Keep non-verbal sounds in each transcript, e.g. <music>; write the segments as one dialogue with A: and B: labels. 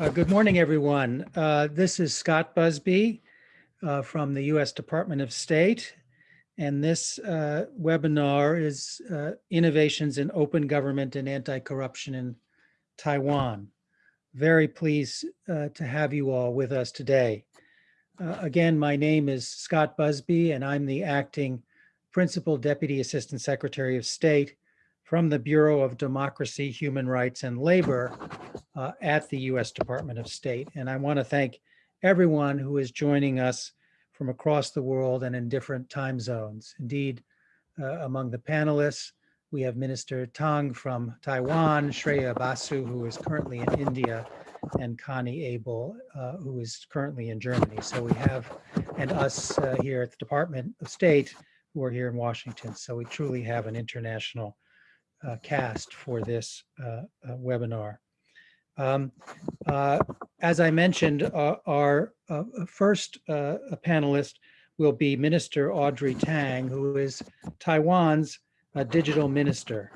A: Uh, good morning, everyone. Uh, this is Scott Busby uh, from the U.S. Department of State. And this uh, webinar is uh, Innovations in Open Government and Anti-Corruption in Taiwan. Very pleased uh, to have you all with us today. again, my name is Scott Busby, and I'm the acting Principal Deputy Assistant Secretary of State from the Bureau of Democracy, Human Rights and Labor uh, at the U.S. Department of State. And I want to thank everyone who is joining us from across the world and in different time zones. Indeed, uh, among the panelists, we have Minister Tang from Taiwan, Shreya Basu, who is currently in India, and Conny Abel, uh, who is currently in Germany. So we have, and us uh, here at the Department of State, who are here in Washington. So we truly have an international uh, cast for this uh, uh, webinar. Um, uh, as I mentioned, uh, our first panelist will be Minister Audrey Tang, who is Taiwan's digital minister.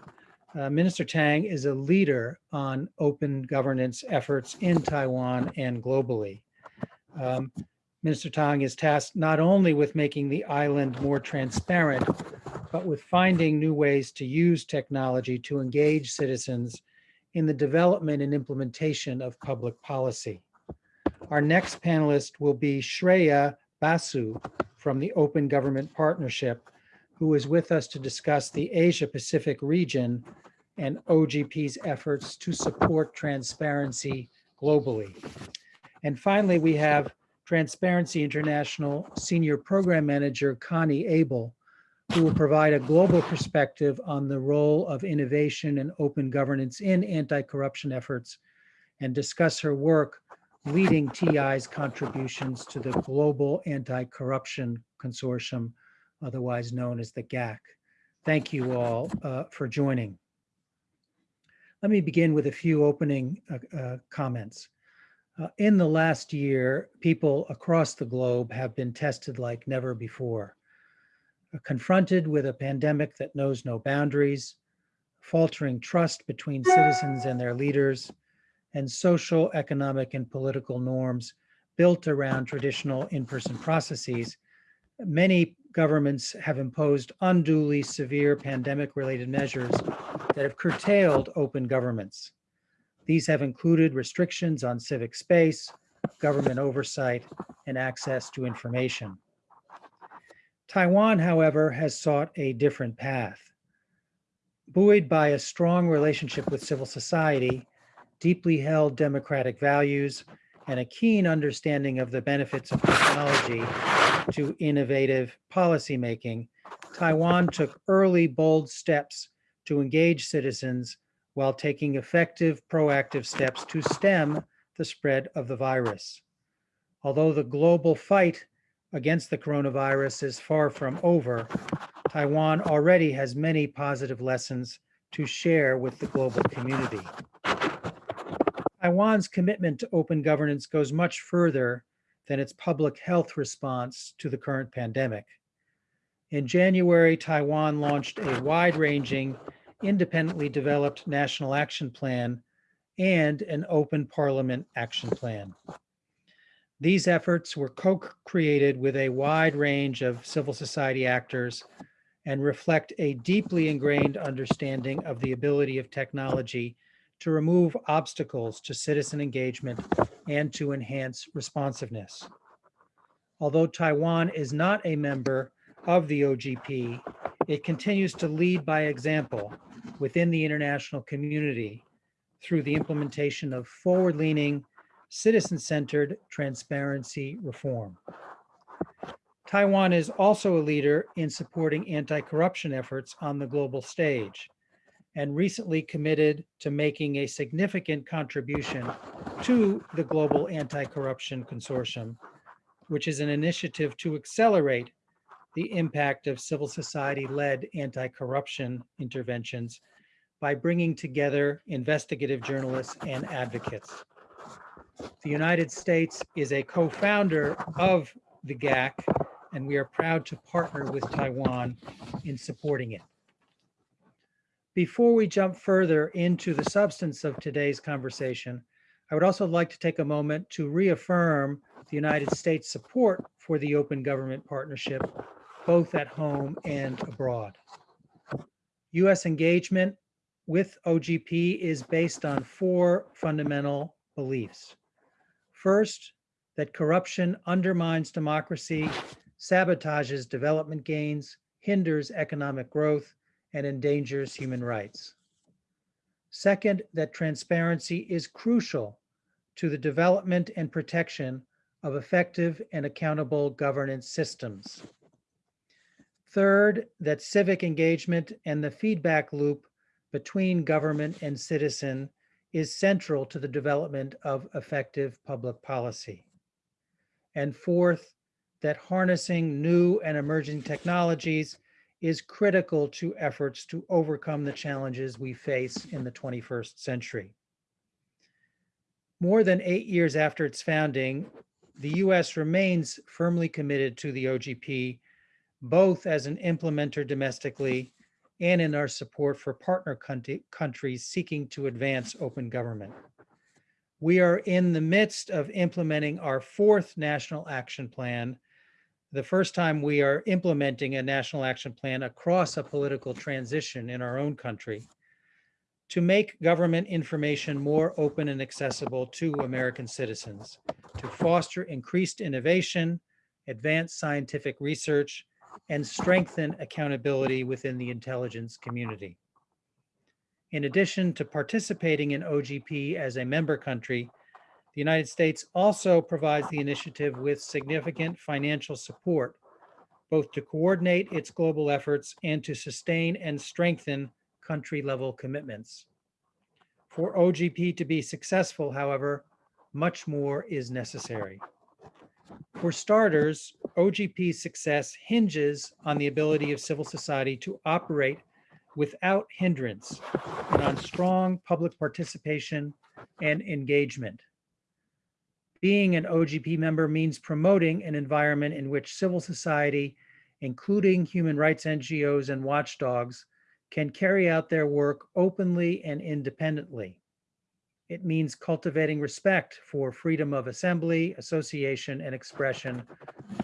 A: minister Tang is a leader on open governance efforts in Taiwan and globally. Um, Minister Tang is tasked not only with making the island more transparent, but with finding new ways to use technology to engage citizens in the development and implementation of public policy. Our next panelist will be Shreya Basu from the Open Government Partnership, who is with us to discuss the Asia Pacific region and OGP's efforts to support transparency globally. And finally, we have Transparency International Senior Program Manager Conny Abel, who will provide a global perspective on the role of innovation and open governance in anti-corruption efforts and discuss her work leading TI's contributions to the Global Anti-Corruption Consortium, otherwise known as the GAC. Thank you all uh, for joining. Let me begin with a few opening uh, uh, comments. Uh, in the last year, people across the globe have been tested like never before. Confronted with a pandemic that knows no boundaries, faltering trust between citizens and their leaders, and social, economic, and political norms built around traditional in-person processes, many governments have imposed unduly severe pandemic-related measures that have curtailed open governments. These have included restrictions on civic space, government oversight, and access to information. Taiwan, however, has sought a different path. Buoyed by a strong relationship with civil society, deeply held democratic values, and a keen understanding of the benefits of technology to innovative policymaking, Taiwan took early, bold steps to engage citizens while taking effective proactive steps to stem the spread of the virus. Although the global fight against the coronavirus is far from over, Taiwan already has many positive lessons to share with the global community. Taiwan's commitment to open governance goes much further than its public health response to the current pandemic. In January, Taiwan launched a wide-ranging independently developed national action plan and an open parliament action plan. These efforts were co-created with a wide range of civil society actors and reflect a deeply ingrained understanding of the ability of technology to remove obstacles to citizen engagement and to enhance responsiveness. Although Taiwan is not a member of the OGP, it continues to lead by example within the international community through the implementation of forward-leaning, citizen-centered transparency reform. Taiwan is also a leader in supporting anti-corruption efforts on the global stage and recently committed to making a significant contribution to the Global Anti-Corruption Consortium, which is an initiative to accelerate the impact of civil society-led anti-corruption interventions by bringing together investigative journalists and advocates. The United States is a co-founder of the GAC, and we are proud to partner with Taiwan in supporting it. Before we jump further into the substance of today's conversation, I would also like to take a moment to reaffirm the United States support for the Open Government Partnership, both at home and abroad. US engagement with OGP is based on four fundamental beliefs. First, that corruption undermines democracy, sabotages development gains, hinders economic growth, and endangers human rights. Second, that transparency is crucial to the development and protection of effective and accountable governance systems. Third, that civic engagement and the feedback loop between government and citizen is central to the development of effective public policy. And fourth, that harnessing new and emerging technologies is critical to efforts to overcome the challenges we face in the 21st century. More than eight years after its founding, the US remains firmly committed to the OGP, both as an implementer domestically and in our support for partner country, countries seeking to advance open government. We are in the midst of implementing our fourth national action plan, the first time we are implementing a national action plan across a political transition in our own country to make government information more open and accessible to American citizens, to foster increased innovation, advance scientific research, and strengthen accountability within the intelligence community. In addition to participating in OGP as a member country, the United States also provides the initiative with significant financial support, both to coordinate its global efforts and to sustain and strengthen country level commitments. For OGP to be successful, however, much more is necessary. For starters, OGP's success hinges on the ability of civil society to operate without hindrance and on strong public participation and engagement. Being an OGP member means promoting an environment in which civil society, including human rights NGOs and watchdogs, can carry out their work openly and independently. It means cultivating respect for freedom of assembly, association, and expression,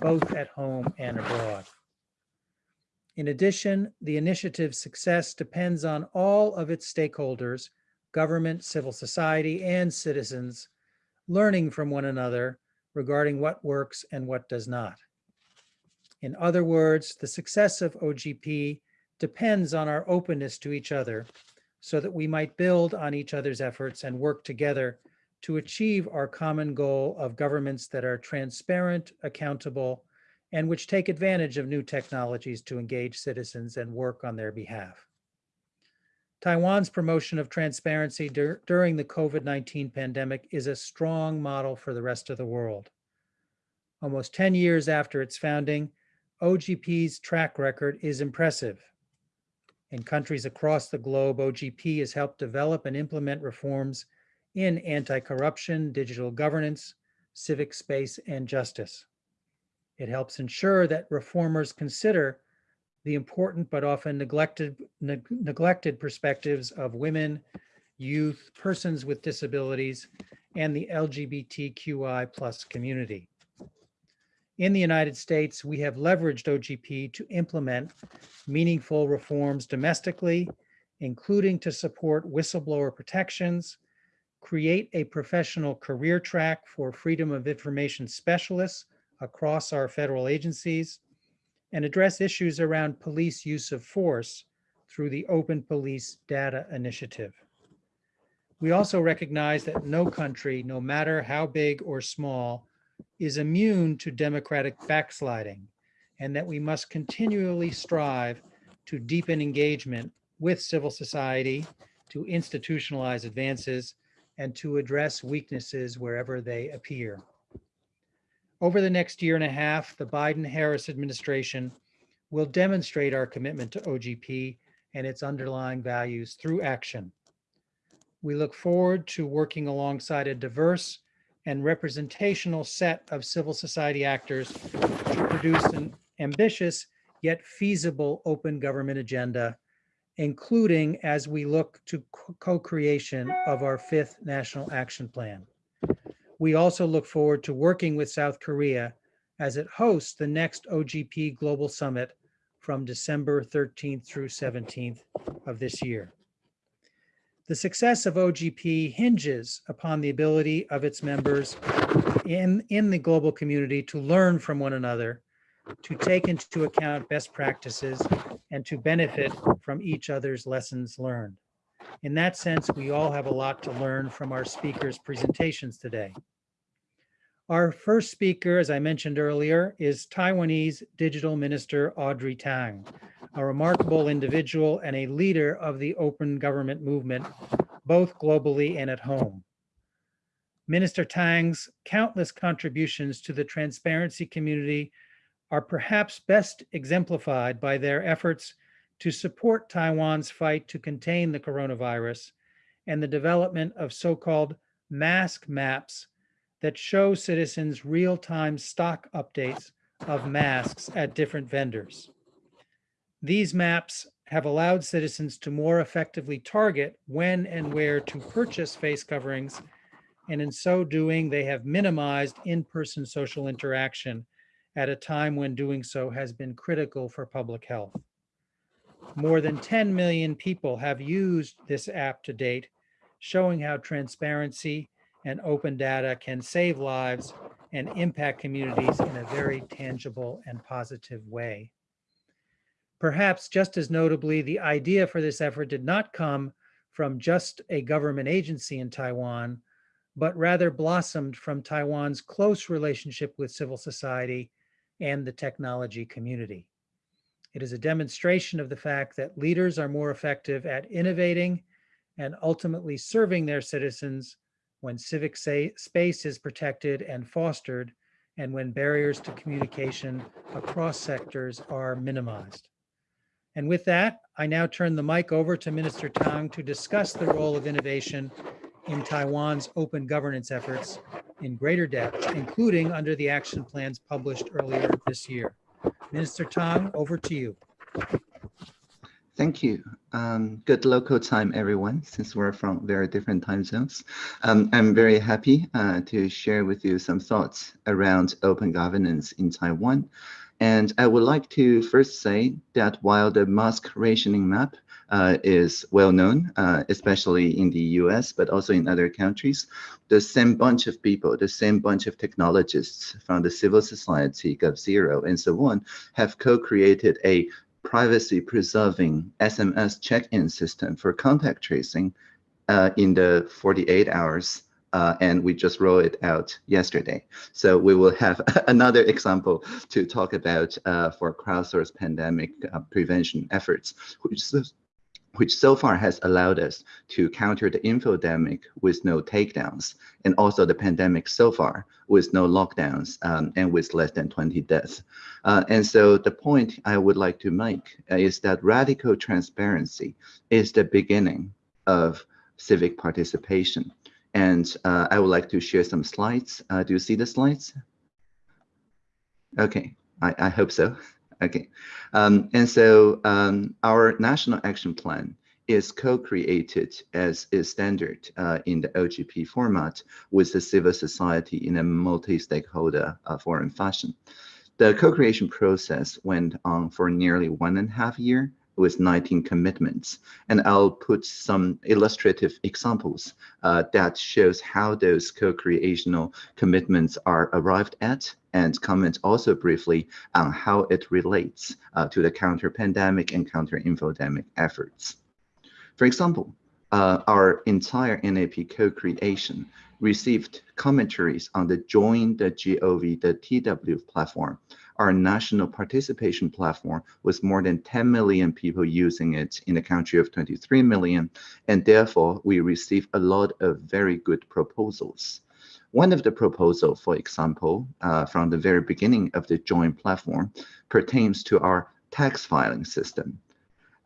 A: both at home and abroad. In addition, the initiative's success depends on all of its stakeholders, government, civil society, and citizens, learning from one another regarding what works and what does not. In other words, the success of OGP depends on our openness to each other so that we might build on each other's efforts and work together to achieve our common goal of governments that are transparent, accountable, and which take advantage of new technologies to engage citizens and work on their behalf. Taiwan's promotion of transparency dur during the COVID-19 pandemic is a strong model for the rest of the world. Almost 10 years after its founding, OGP's track record is impressive. In countries across the globe, OGP has helped develop and implement reforms in anti-corruption, digital governance, civic space, and justice. It helps ensure that reformers consider the important but often neglected, neg neglected perspectives of women, youth, persons with disabilities, and the LGBTQI plus community. In the United States, we have leveraged OGP to implement meaningful reforms domestically, including to support whistleblower protections, create a professional career track for freedom of information specialists across our federal agencies, and address issues around police use of force through the Open Police Data Initiative. We also recognize that no country, no matter how big or small, is immune to democratic backsliding and that we must continually strive to deepen engagement with civil society, to institutionalize advances, and to address weaknesses wherever they appear. Over the next year and a half, the Biden-Harris administration will demonstrate our commitment to OGP and its underlying values through action. We look forward to working alongside a diverse and representational set of civil society actors to produce an ambitious yet feasible open government agenda, including as we look to co-creation of our fifth national action plan. we also look forward to working with South Korea as it hosts the next OGP Global Summit from December 13th through 17th of this year. The success of OGP hinges upon the ability of its members in, in the global community to learn from one another, to take into account best practices, and to benefit from each other's lessons learned. In that sense, we all have a lot to learn from our speakers' presentations today. Our first speaker, as I mentioned earlier, is Taiwanese Digital Minister Audrey Tang, a remarkable individual and a leader of the open government movement, both globally and at home. Minister Tang's countless contributions to the transparency community are perhaps best exemplified by their efforts to support Taiwan's fight to contain the coronavirus and the development of so-called mask maps that show citizens real-time stock updates of masks at different vendors. These maps have allowed citizens to more effectively target when and where to purchase face coverings, and in so doing, they have minimized in-person social interaction at a time when doing so has been critical for public health. More than 10 million people have used this app to date, showing how transparency and open data can save lives and impact communities in a very tangible and positive way. Perhaps just as notably, the idea for this effort did not come from just a government agency in Taiwan, but rather blossomed from Taiwan's close relationship with civil society and the technology community. It is a demonstration of the fact that leaders are more effective at innovating and ultimately serving their citizens when civic space is protected and fostered and when barriers to communication across sectors are minimized. And with that, I now turn the mic over to Minister Tang to discuss the role of innovation in Taiwan's open governance efforts in greater depth, including under the action plans published earlier this year. Minister Tang, over to you.
B: Thank you. Um, good local time, everyone, since we're from very different time zones. Um, I'm very happy uh, to share with you some thoughts around open governance in Taiwan. And I would like to first say that while the mask rationing map uh, is well known, uh, especially in the US, but also in other countries, the same bunch of people, the same bunch of technologists from the civil society, GovZero, and so on, have co-created a privacy preserving SMS check-in system for contact tracing uh, in the 48 hours uh, and we just rolled it out yesterday. So we will have <laughs> another example to talk about uh, for crowdsourced pandemic uh, prevention efforts, which which so far has allowed us to counter the infodemic with no takedowns, and also the pandemic so far with no lockdowns um, and with less than 20 deaths. Uh, and so the point I would like to make is that radical transparency is the beginning of civic participation. And uh, I would like to share some slides. Uh, do you see the slides? Okay, I, I hope so. <laughs> Okay, um, and so um, our national action plan is co-created as a standard uh, in the OGP format with the civil society in a multi-stakeholder uh, forum fashion. The co-creation process went on for nearly one and a half year with 19 commitments. And I'll put some illustrative examples uh, that shows how those co-creational commitments are arrived at and comment also briefly on how it relates uh, to the counter-pandemic and counter-infodemic efforts. For example, uh, our entire NAP co-creation received commentaries on the Join the GOV, the TW platform, our national participation platform with more than 10 million people using it in a country of 23 million. And therefore, we received a lot of very good proposals. One of the proposals, for example, uh, from the very beginning of the joint platform pertains to our tax filing system.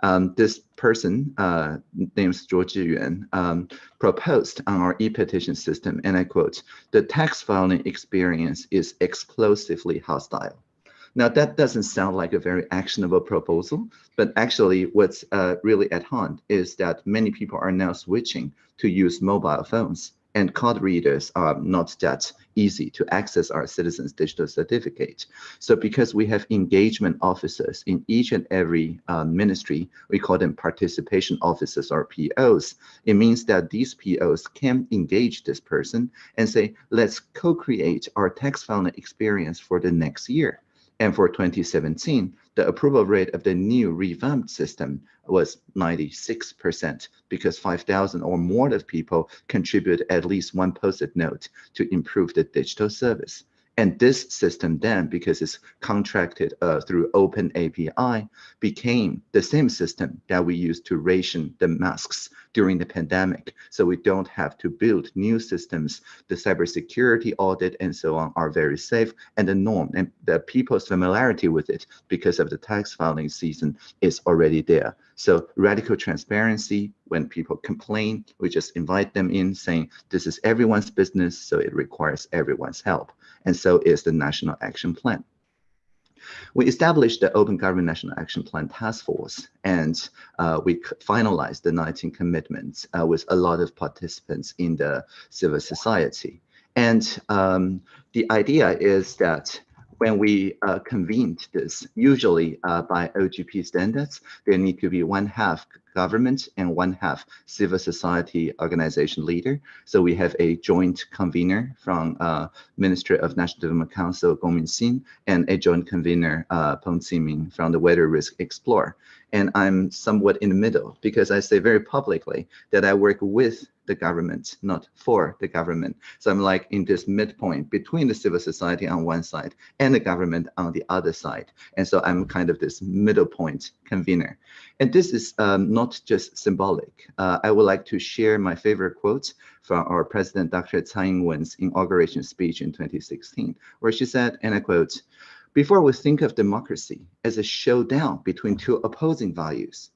B: Um, this person, uh, named Zhuo Zhiyuan, um, proposed on our e-petition system, and I quote, the tax filing experience is explosively hostile. Now that doesn't sound like a very actionable proposal, but actually what's uh, really at hand is that many people are now switching to use mobile phones and card readers are not that easy to access our citizens digital certificate. So because we have engagement officers in each and every uh, ministry, we call them participation officers or POs. It means that these POs can engage this person and say, let's co-create our tax filing experience for the next year. And for 2017, the approval rate of the new revamped system was 96% because 5,000 or more of people contribute at least one post-it note to improve the digital service. And this system then, because it's contracted uh, through Open API, became the same system that we used to ration the masks during the pandemic. So we don't have to build new systems. The cybersecurity audit and so on are very safe and the norm and the people's familiarity with it because of the tax filing season is already there. So radical transparency, when people complain, we just invite them in saying, this is everyone's business, so it requires everyone's help. And so is the National Action Plan. We established the Open Government National Action Plan Task Force, and uh, we finalized the 19 commitments uh, with a lot of participants in the civil society. And um, the idea is that when we uh, convened this, usually uh, by OGP standards, there need to be one half government and one half civil society organization leader. So we have a joint convener from uh, Ministry of National Development Council, Gong Minxin, and a joint convener, uh, Peng Ziming from the Weather Risk Explorer. And I'm somewhat in the middle because I say very publicly that I work with the government, not for the government. So I'm like in this midpoint between the civil society on one side and the government on the other side. And so I'm kind of this middle point convener. And this is um, not just symbolic. Uh, I would like to share my favorite quotes from our president, Dr. Tsai Ing-wen's inauguration speech in 2016, where she said, and I quote, before we think of democracy as a showdown between two opposing values,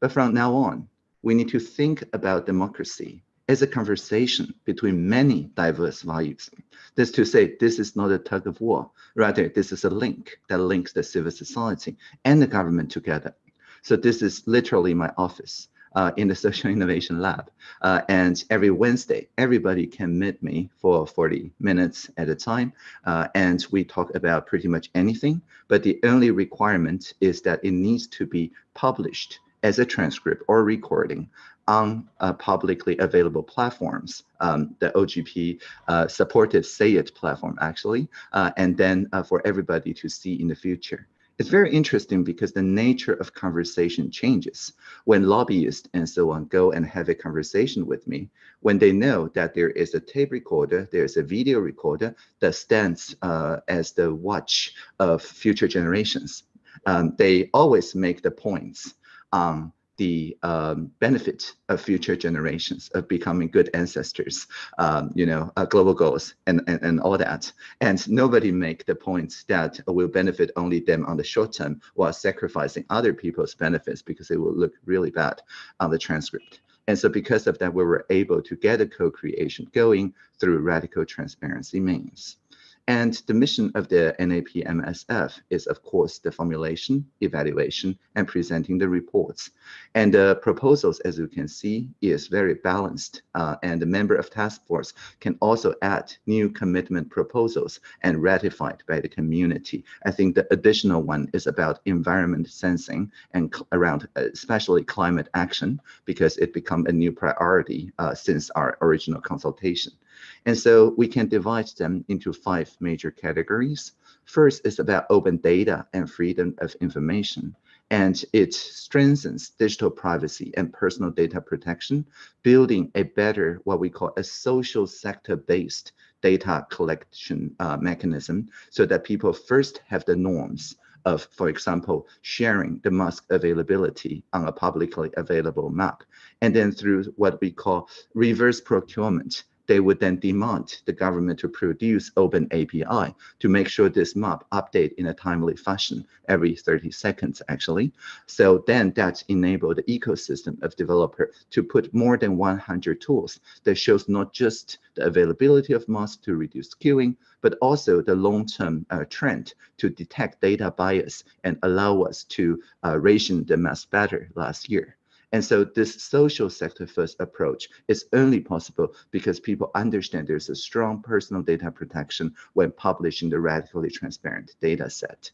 B: but from now on, we need to think about democracy as a conversation between many diverse values. That's to say, this is not a tug of war. Rather, this is a link that links the civil society and the government together. So this is literally my office uh, in the <laughs> Social Innovation Lab. Uh, and every Wednesday, everybody can meet me for 40 minutes at a time. Uh, and we talk about pretty much anything. But the only requirement is that it needs to be published as a transcript or recording on uh, publicly available platforms, um, the OGP uh, supported SayIt platform actually, uh, and then uh, for everybody to see in the future. It's very interesting because the nature of conversation changes. When lobbyists and so on go and have a conversation with me, when they know that there is a tape recorder, there's a video recorder that stands uh, as the watch of future generations, um, they always make the points on the um, benefit of future generations of becoming good ancestors, um, you know, uh, global goals and, and, and all that. And nobody make the points that will benefit only them on the short term while sacrificing other people's benefits because it will look really bad on the transcript. And so because of that, we were able to get a co-creation going through radical transparency means. And the mission of the NAP-MSF is, of course, the formulation, evaluation, and presenting the reports. And the proposals, as you can see, is very balanced. Uh, and the member of task force can also add new commitment proposals and ratified by the community. I think the additional one is about environment sensing and around uh, especially climate action, because it become a new priority uh, since our original consultation. And so we can divide them into five major categories. First is about open data and freedom of information. And it strengthens digital privacy and personal data protection, building a better, what we call a social sector-based data collection uh, mechanism so that people first have the norms of, for example, sharing the mask availability on a publicly available map. And then through what we call reverse procurement, they would then demand the government to produce open API to make sure this map update in a timely fashion every 30 seconds, actually. So then that enabled the ecosystem of developers to put more than 100 tools that shows not just the availability of masks to reduce queuing, but also the long-term uh, trend to detect data bias and allow us to uh, ration the mask better last year. And so this social sector first approach is only possible because people understand there's a strong personal data protection when publishing the radically transparent data set.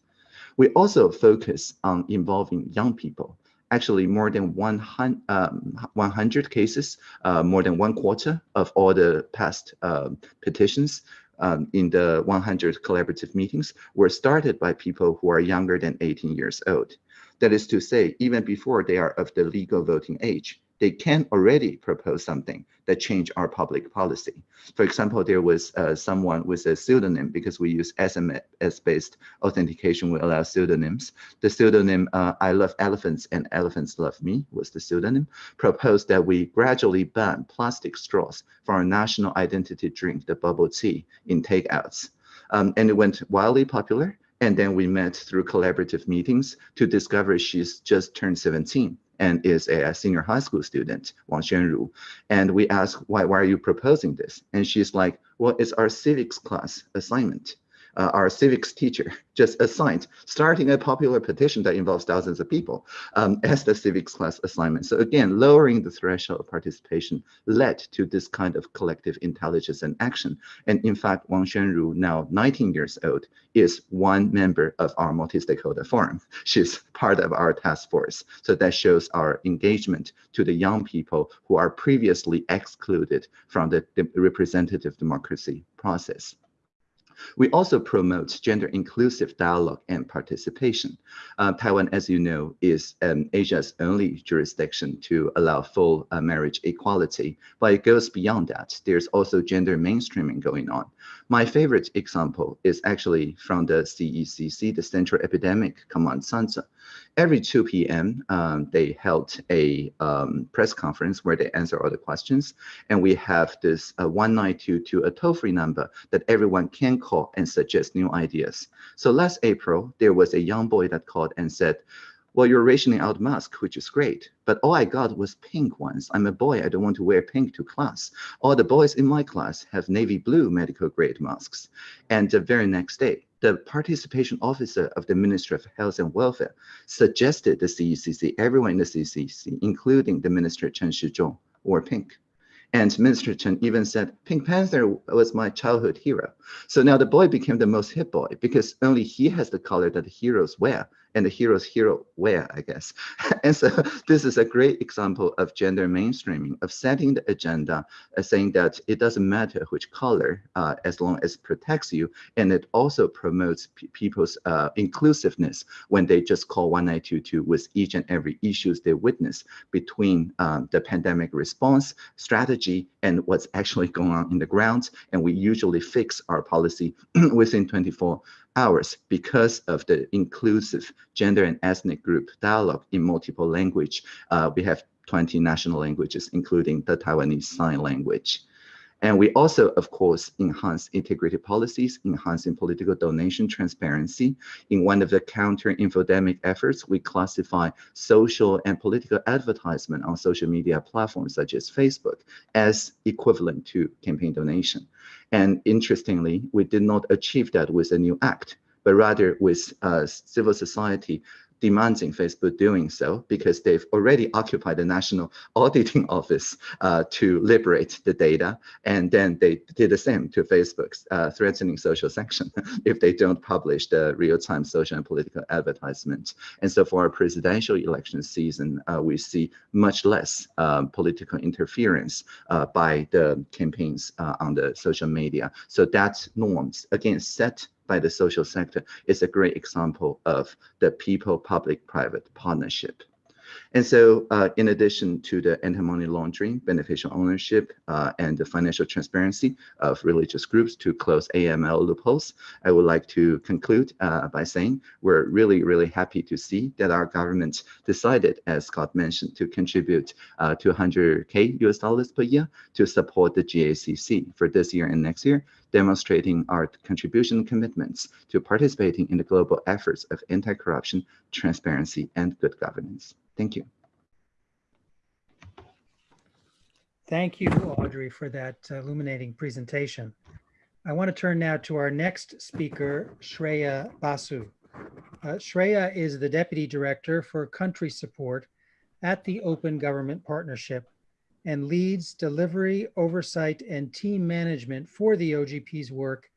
B: We also focus on involving young people. Actually, more than 100, um, 100 cases, uh, more than one quarter of all the past uh, petitions um, in the 100 collaborative meetings were started by people who are younger than 18 years old. That is to say, even before they are of the legal voting age, they can already propose something that change our public policy. For example, there was uh, someone with a pseudonym because we use SMS-based authentication, we allow pseudonyms. The pseudonym uh, I love elephants and elephants love me was the pseudonym, proposed that we gradually ban plastic straws for our national identity drink, the bubble tea, in takeouts. Um, and it went wildly popular. And then we met through collaborative meetings to discover she's just turned 17 and is a, senior high school student, Wang Xuanru. And we asked, why, why are you proposing this? And she's like, well, it's our civics class assignment uh, our civics teacher <laughs> just assigned starting a popular petition that involves thousands of people um, as the civics class assignment. So again, lowering the threshold of participation led to this kind of collective intelligence and action. And in fact, Wang Xuanru, now 19 years old, is one member of our multi-stakeholder forum. <laughs> She's part of our task force. So that shows our engagement to the young people who are previously excluded from the representative democracy process. We also promote gender inclusive dialogue and participation. Uh, Taiwan, as you know, is um, Asia's only jurisdiction to allow full uh, marriage equality, but it goes beyond that. There's also gender mainstreaming going on. My favorite example is actually from the CECC, the Central Epidemic Command Center every 2 p.m., um, they held a um, press conference where they answer all the questions. And we have this uh, 1922, a toll-free number that everyone can call and suggest new ideas. So last April, there was a young boy that called and said, well, you're rationing out masks, which is great, but all I got was pink ones. I'm a boy, I don't want to wear pink to class. All the boys in my class have navy blue medical grade masks. And the very next day, the participation officer of the Ministry of Health and Welfare suggested the CECC, everyone in the CECC, including the Minister Chen Shizhong, wore pink. And Minister Chen even said, Pink Panther was my childhood hero. So now the boy became the most hip boy because only he has the color that the heroes wear and the hero's hero wear, I guess. <laughs> and so <laughs> this is a great example of gender mainstreaming, of setting the agenda, uh, saying that it doesn't matter which color, uh, as long as it protects you. And it also promotes people's uh, inclusiveness when they just call 1922 with each and every issues they witness between um, the pandemic response strategy and what's actually going on in the ground. And we usually fix our policy <clears throat> within 24 hours because of the inclusive gender and ethnic group dialogue in multiple language. Uh, we have 20 national languages, including the Taiwanese Sign Language. And we also, of course, enhance integrated policies, enhancing political donation transparency. In one of the counter-infodemic efforts, we classify social and political advertisement on social media platforms such as Facebook as equivalent to campaign donation. And interestingly, we did not achieve that with a new act, but rather with uh, civil society demanding Facebook doing so because they've already occupied the National <laughs> Auditing Office uh, to liberate the data. And then they did the same to Facebook's uh, threatening social <laughs> sanction if they don't publish the real-time social and political advertisements. And so for our presidential election season, uh, we see much less um, political interference uh, by the campaigns uh, on the social media. So that norms, again, set by the social sector is a great example of the people-public-private partnership. And so uh, in addition to the anti-money laundering, beneficial ownership, uh, and the financial transparency of religious groups to close AML loopholes, I would like to conclude uh, by saying we're really, really happy to see that our government decided, as Scott mentioned, to contribute 200K uh, US dollars per year to support the GACC for this year and next year, demonstrating our contribution commitments to participating in the global efforts of anti-corruption, transparency, and good governance. Thank you.
A: Thank you, Audrey, for that illuminating presentation. I want to turn now to our next speaker, Shreya Basu. Uh, Shreya is the Deputy Director for Country Support at the Open Government Partnership and leads delivery, oversight, and team management for the OGP's work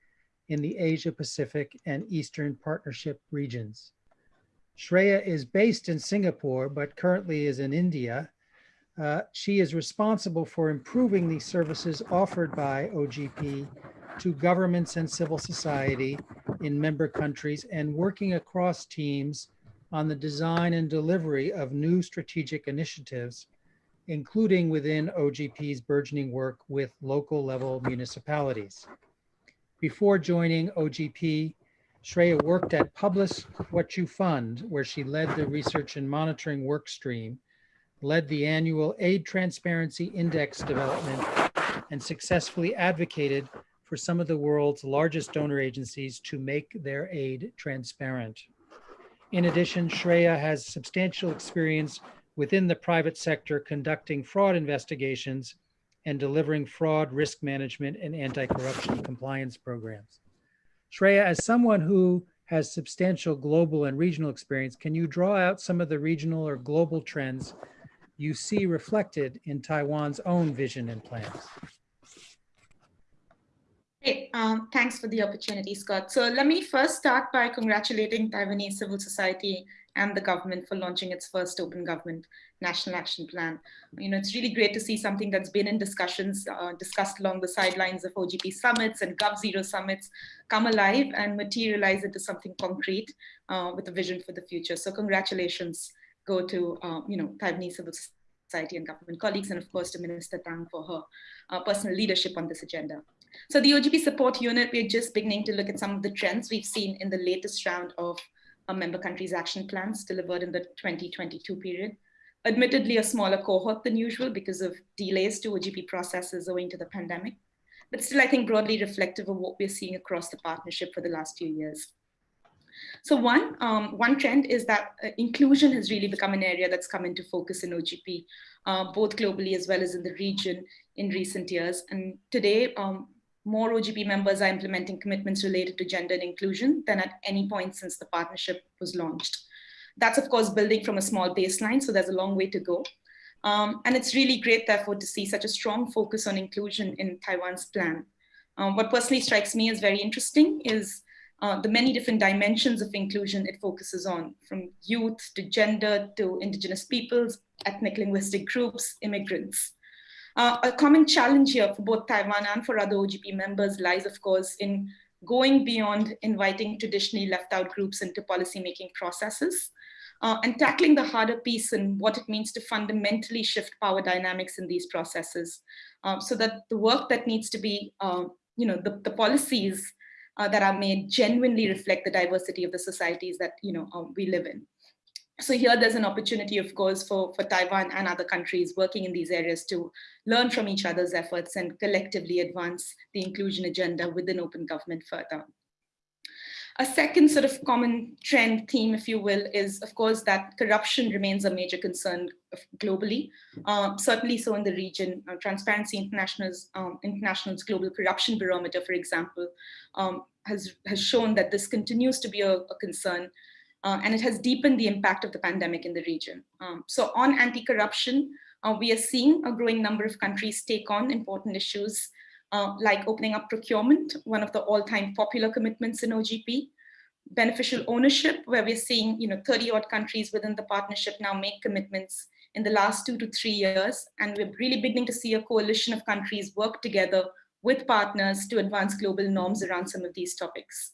A: in the Asia Pacific and Eastern Partnership regions. Shreya is based in Singapore, but currently is in India. Uh, she is responsible for improving the services offered by OGP to governments and civil society in member countries and working across teams on the design and delivery of new strategic initiatives, including within OGP's burgeoning work with local level municipalities. Before joining OGP, Shreya worked at Publish What You Fund, where she led the research and monitoring work stream, led the annual Aid Transparency Index development, and successfully advocated for some of the world's largest donor agencies to make their aid transparent. In addition, Shreya has substantial experience within the private sector conducting fraud investigations and delivering fraud risk management and anti-corruption compliance programs. Shreya, as someone who has substantial global and regional experience, can you draw out some of the regional or global trends you see reflected in Taiwan's own vision and plans?
C: Hey, um, thanks for the opportunity, Scott. So let me first start by congratulating Taiwanese civil society and the government for launching its first open government national action plan. You know, it's really great to see something that's been in discussions, uh, discussed along the sidelines of OGP summits and GovZero summits come alive and materialize into something concrete uh, with a vision for the future. So congratulations go to, uh, you know, Taiwanese civil society and government colleagues, and of course to Minister Tang for her uh, personal leadership on this agenda. So the OGP support unit, we're just beginning to look at some of the trends we've seen in the latest round of uh, member countries action plans delivered in the 2022 period. Admittedly, a smaller cohort than usual because of delays to OGP processes owing to the pandemic, but still I think broadly reflective of what we're seeing across the partnership for the last few years. So one, um, one trend is that uh, inclusion has really become an area that's come into focus in OGP, uh, both globally as well as in the region in recent years. And today, um, more OGP members are implementing commitments related to gender and inclusion than at any point since the partnership was launched. That's of course building from a small baseline, so there's a long way to go. Um, and it's really great, therefore, to see such a strong focus on inclusion in Taiwan's plan. Um, what personally strikes me as very interesting is uh, the many different dimensions of inclusion it focuses on, from youth to gender to indigenous peoples, ethnic linguistic groups, immigrants. Uh, a common challenge here for both Taiwan and for other OGP members lies, of course, in going beyond inviting traditionally left out groups into policymaking processes uh, and tackling the harder piece and what it means to fundamentally shift power dynamics in these processes um, so that the work that needs to be, uh, you know, the, the policies uh, that are made genuinely reflect the diversity of the societies that, you know, um, we live in so here there's an opportunity, of course, for, for Taiwan and other countries working in these areas to learn from each other's efforts and collectively advance the inclusion agenda within open government further. A second sort of common trend theme, if you will, is of course that corruption remains a major concern globally, uh, certainly so in the region. Uh, Transparency International's, um, International's Global Corruption Barometer, for example, um, has, has shown that this continues to be a, a concern uh, and it has deepened the impact of the pandemic in the region. Um, so on anti-corruption, uh, we are seeing a growing number of countries take on important issues uh, like opening up procurement, one of the all-time popular commitments in OGP, beneficial ownership, where we're seeing you know 30 odd countries within the partnership now make commitments in the last two to three years. And we're really beginning to see a coalition of countries work together with partners to advance global norms around some of these topics.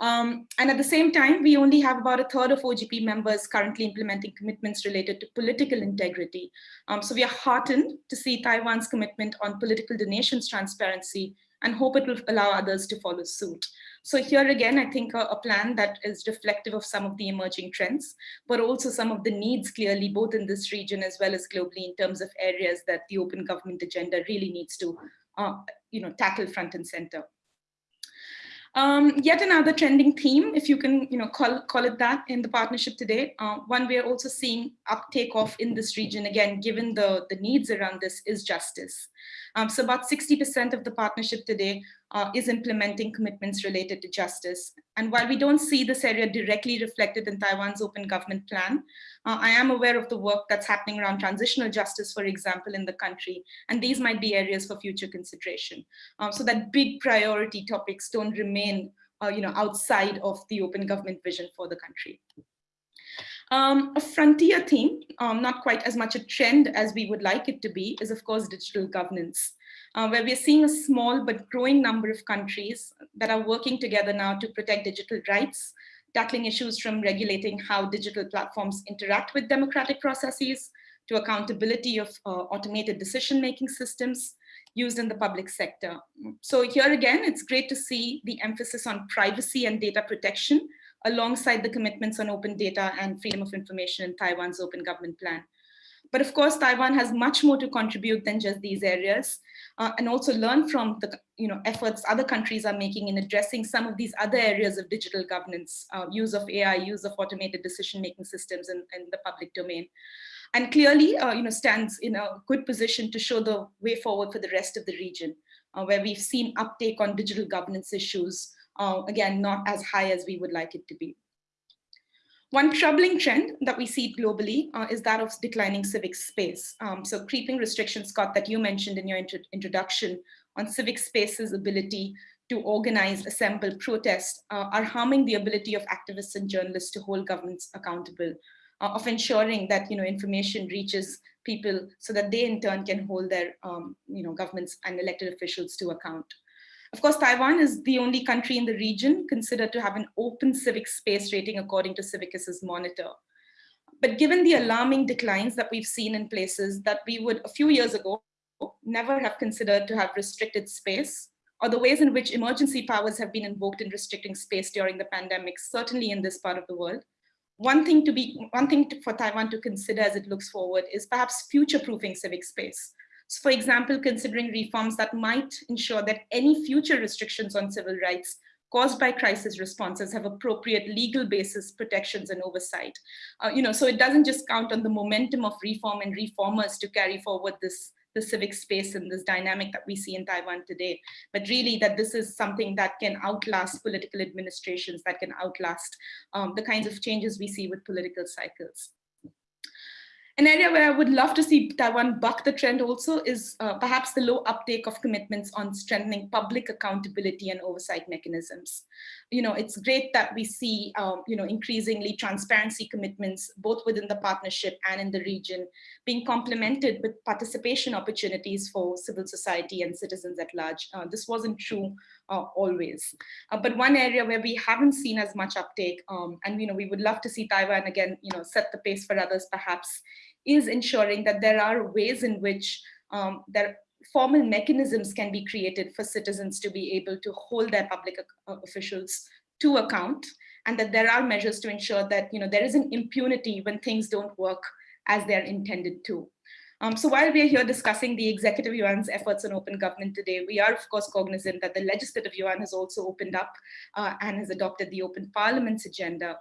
C: Um, and at the same time, we only have about a third of OGP members currently implementing commitments related to political integrity. Um, so we are heartened to see Taiwan's commitment on political donations transparency and hope it will allow others to follow suit. So here again, I think a, a, plan that is reflective of some of the emerging trends, but also some of the needs clearly both in this region as well as globally in terms of areas that the open government agenda really needs to uh, you know, tackle front and center. Um, yet another trending theme, if you can you know, call, call it that in the partnership today. Uh, one we're also seeing uptake of in this region, again, given the, the needs around this is justice. Um, so about 60% of the partnership today uh, is implementing commitments related to justice. And while we don't see this area directly reflected in Taiwan's open government plan, uh, I am aware of the work that's happening around transitional justice, for example, in the country. And these might be areas for future consideration. Um, so that big priority topics don't remain uh, you know, outside of the open government vision for the country. Um, a frontier theme, um, not quite as much a trend as we would like it to be, is of course digital governance uh, where we're seeing a small but growing number of countries that are working together now to protect digital rights, tackling issues from regulating how digital platforms interact with democratic processes, to accountability of uh, automated decision-making systems used in the public sector. So here again, it's great to see the emphasis on privacy and data protection alongside the commitments on open data and freedom of information in Taiwan's open government plan. But of course, Taiwan has much more to contribute than just these areas uh, and also learn from the you know, efforts other countries are making in addressing some of these other areas of digital governance, uh, use of AI, use of automated decision-making systems in, in, the public domain. And clearly, uh, you know, stands in a good position to show the way forward for the rest of the region, uh, where we've seen uptake on digital governance issues, uh, again, not as high as we would like it to be. One troubling trend that we see globally uh, is that of declining civic space. Um, so creeping restrictions, Scott, that you mentioned in your intro introduction on civic space's ability to organize, assemble, protest uh, are harming the ability of activists and journalists to hold governments accountable, uh, of ensuring that you know information reaches people so that they in turn can hold their um, you know governments and elected officials to account. Of course, Taiwan is the only country in the region considered to have an open civic space rating according to Civicus's monitor. But given the alarming declines that we've seen in places that we would a few years ago never have considered to have restricted space, or the ways in which emergency powers have been invoked in restricting space during the pandemic, certainly in this part of the world, one thing to be one thing to, for Taiwan to consider as it looks forward is perhaps future-proofing civic space. For example, considering reforms that might ensure that any future restrictions on civil rights caused by crisis responses have appropriate legal basis protections and oversight. Uh, you know, so it doesn't just count on the momentum of reform and reformers to carry forward this the civic space and this dynamic that we see in Taiwan today, but really that this is something that can outlast political administrations, that can outlast um, the kinds of changes we see with political cycles. An area where I would love to see Taiwan buck the trend also is uh, perhaps the low uptake of commitments on strengthening public accountability and oversight mechanisms. You know, it's great that we see, um, you know, increasingly transparency commitments, both within the partnership and in the region, being complemented with participation opportunities for civil society and citizens at large. Uh, this wasn't true uh, always. Uh, but one area where we haven't seen as much uptake, um, and you know, we would love to see Taiwan again, you know, set the pace for others perhaps, is ensuring that there are ways in which um, there formal mechanisms can be created for citizens to be able to hold their public uh, officials to account and that there are measures to ensure that you know there is an impunity when things don't work as they're intended to. Um, so while we are here discussing the executive yuan's efforts on open government today, we are of course cognizant that the legislative yuan has also opened up uh, and has adopted the open parliament's agenda,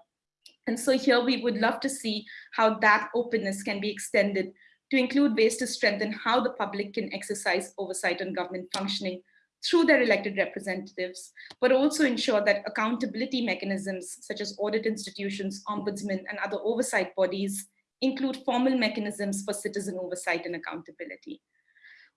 C: and so here we would love to see how that openness can be extended to include ways to strengthen how the public can exercise oversight on government functioning through their elected representatives, but also ensure that accountability mechanisms such as audit institutions, ombudsmen, and other oversight bodies include formal mechanisms for citizen oversight and accountability.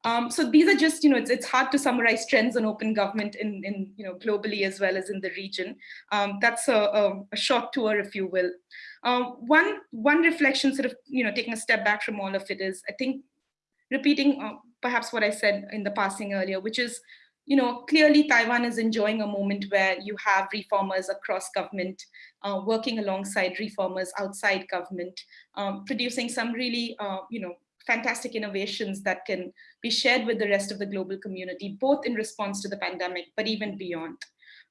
C: Um, so these are just, you know, it's, it's hard to summarize trends on open government in, in, you know, globally as well as in the region. Um, that's a, a, a, short tour, if you will. Um, one, one reflection sort of, you know, taking a step back from all of it is, I think, repeating uh, perhaps what I said in the passing earlier, which is, you know, clearly Taiwan is enjoying a moment where you have reformers across government uh, working alongside reformers outside government, um, producing some really, uh, you know, fantastic innovations that can be shared with the rest of the global community, both in response to the pandemic, but even beyond.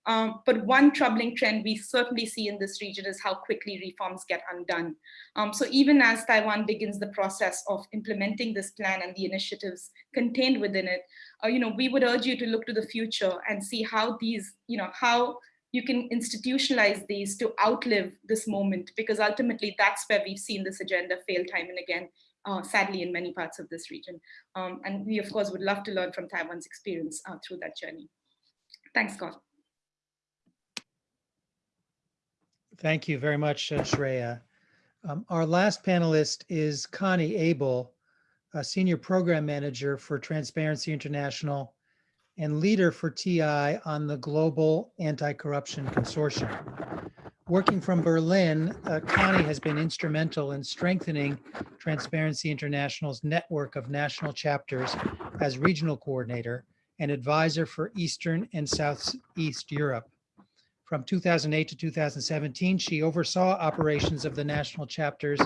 C: Um, but one troubling trend we certainly see in this region is how quickly reforms get undone. Um, so even as Taiwan begins the process of implementing this plan and the initiatives contained within it, uh, you know, we would urge you to look to the future and see how these, you know, how you can institutionalize these to outlive this moment, because ultimately that's where we've seen this agenda fail time and again uh, sadly in many parts of this region. Um, and we of course would love to learn from Taiwan's experience uh, through that journey. Thanks, Scott.
A: Thank you very much, uh, Shreya. Um, Our last panelist is Conny Abel, a Senior Program Manager for Transparency International and leader for TI on the Global Anti-Corruption Consortium. Working from Berlin, uh, Connie has been instrumental in strengthening Transparency International's network of national chapters as regional coordinator and advisor for Eastern and Southeast Europe. From 2008 to 2017, she oversaw operations of the national chapters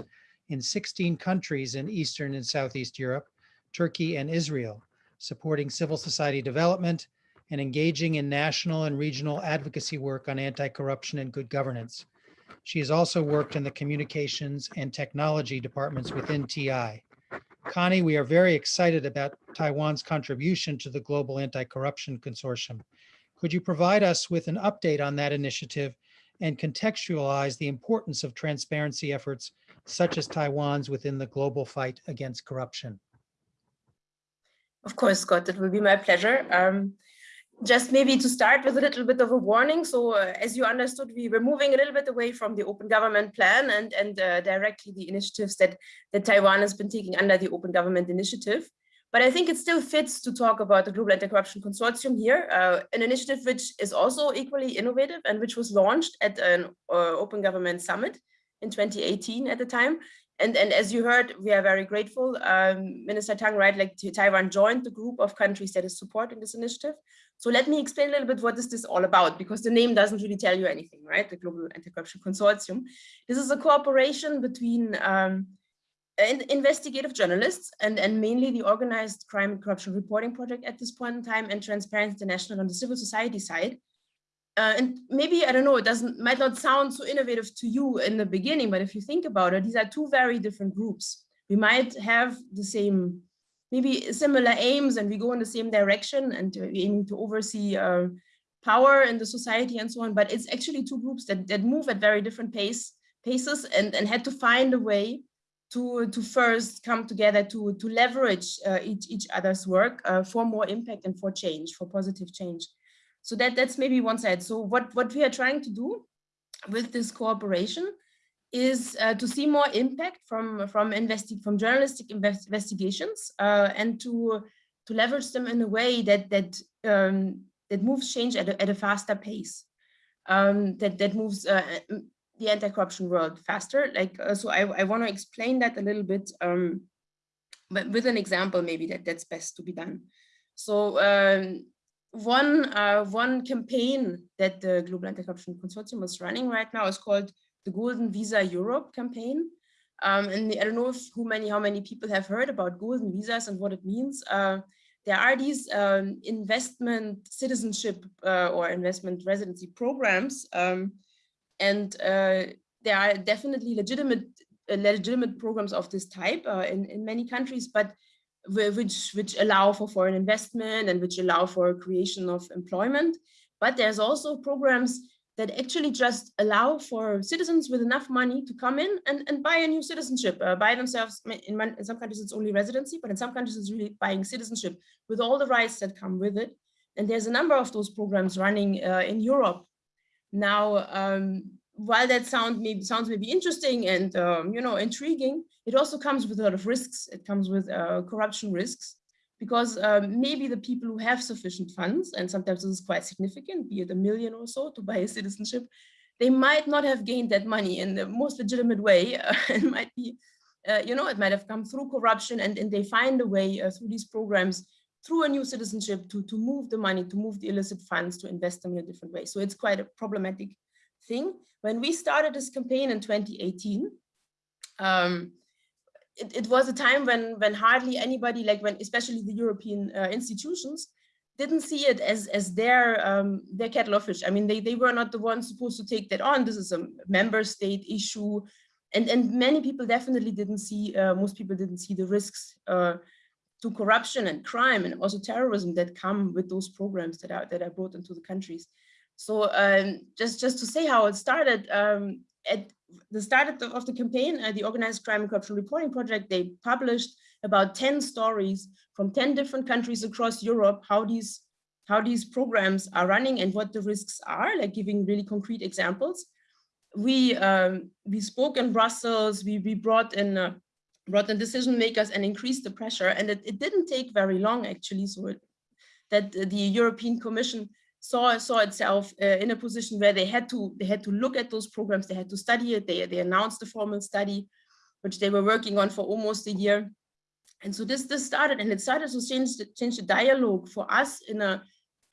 A: in 16 countries in Eastern and Southeast Europe, Turkey and Israel, supporting civil society development and engaging in national and regional advocacy work on anti-corruption and good governance. She has also worked in the communications and technology departments within TI. Conny, we are very excited about Taiwan's contribution to the Global Anti-Corruption Consortium. Could you provide us with an update on that initiative and contextualize the importance of transparency efforts such as Taiwan's within the global fight against corruption?
D: Of course, Scott, it will be my pleasure. Um, just maybe to start with a little bit of a warning. So uh, as you understood, we were moving a little bit away from the open government plan and, and uh, directly the initiatives that, that Taiwan has been taking under the open government initiative. But I think it still fits to talk about the Global Anti-Corruption Consortium here, uh, an initiative which is also equally innovative and which was launched at an uh, Open Government Summit in 2018 at the time. And, and as you heard, we are very grateful. Um, Minister Tang, right, like Taiwan joined the group of countries that is supporting this initiative. So let me explain a little bit what is this is all about, because the name doesn't really tell you anything, right? The Global Anti-Corruption Consortium. This is a cooperation between um, investigative journalists and, and mainly the organized crime and corruption reporting project at this point in time and Transparency International on the civil society side uh, and maybe, I don't know, it doesn't might not sound so innovative to you in the beginning, but if you think about it, these are two very different groups. We might have the same, maybe similar aims and we go in the same direction and aiming to oversee uh, power in the society and so on, but it's actually two groups that, that move at very different pace paces and, and had to find a way to, to first come together to, to leverage uh, each, each other's work uh, for more impact and for change, for positive change. So that, that's maybe one side. So what, what we are trying to do with this cooperation is uh, to see more impact from from investi from journalistic invest investigations uh, and to to leverage them in a way that that um, that moves change at a, at a faster pace um, that that moves uh, the anti-corruption world faster like uh, so I, I want to explain that a little bit um, but with an example maybe that that's best to be done so um, one uh, one campaign that the Global Anti-Corruption Consortium is running right now is called the Golden Visa Europe campaign. Um, and I don't know if who many how many people have heard about golden visas and what it means. Uh, there are these um, investment citizenship uh, or investment residency programs, um, and uh, there are definitely legitimate uh, legitimate programs of this type uh, in in many countries, but which which allow for foreign investment and which allow for creation of employment. But there's also programs that actually just allow for citizens with enough money to come in and, and buy a new citizenship, uh, buy themselves, in, in some countries it's only residency, but in some countries it's really buying citizenship with all the rights that come with it. And there's a number of those programs running uh, in Europe. Now, um, while that sound maybe sounds maybe interesting and um, you know intriguing, it also comes with a lot of risks. It comes with uh, corruption risks because um, maybe the people who have sufficient funds, and sometimes this is quite significant, be it a million or so to <laughs> buy a citizenship, they might not have gained that money in the most legitimate way. Uh, <laughs> it might be, uh, you know, it might have come through corruption and, and they find a way uh, through these programs through a new citizenship to, to move the money, to move the illicit funds, to invest them in a different way. So it's quite a problematic thing. When we started this campaign in 2018, um, it, it, was a time when when hardly anybody, like when especially the European uh, institutions, didn't see it as as their um, their kettle of fish. I mean, they they were not the ones supposed to take that on. This is a member state issue, and and many people definitely didn't see. Uh, most people didn't see the risks. Uh, to corruption and crime and also terrorism that come with those programs that are that are brought into the countries. So um, just, just to say how it started, um, at the start of the, of the campaign, uh, the Organized Crime and Corruption Reporting Project, they published about 10 stories from 10 different countries across Europe, how these how these programs are running and what the risks are, like giving really concrete examples. We um, we spoke in Brussels. We we brought in uh, brought in decision makers and increased the pressure. And it, it didn't take very long actually, so it, that the European Commission saw saw itself uh, in a position where they had to they had to look at those programs. They had to study it. They they announced a formal study, which they were working on for almost a year. And so this this started, and it started to change the, change the dialogue for us in a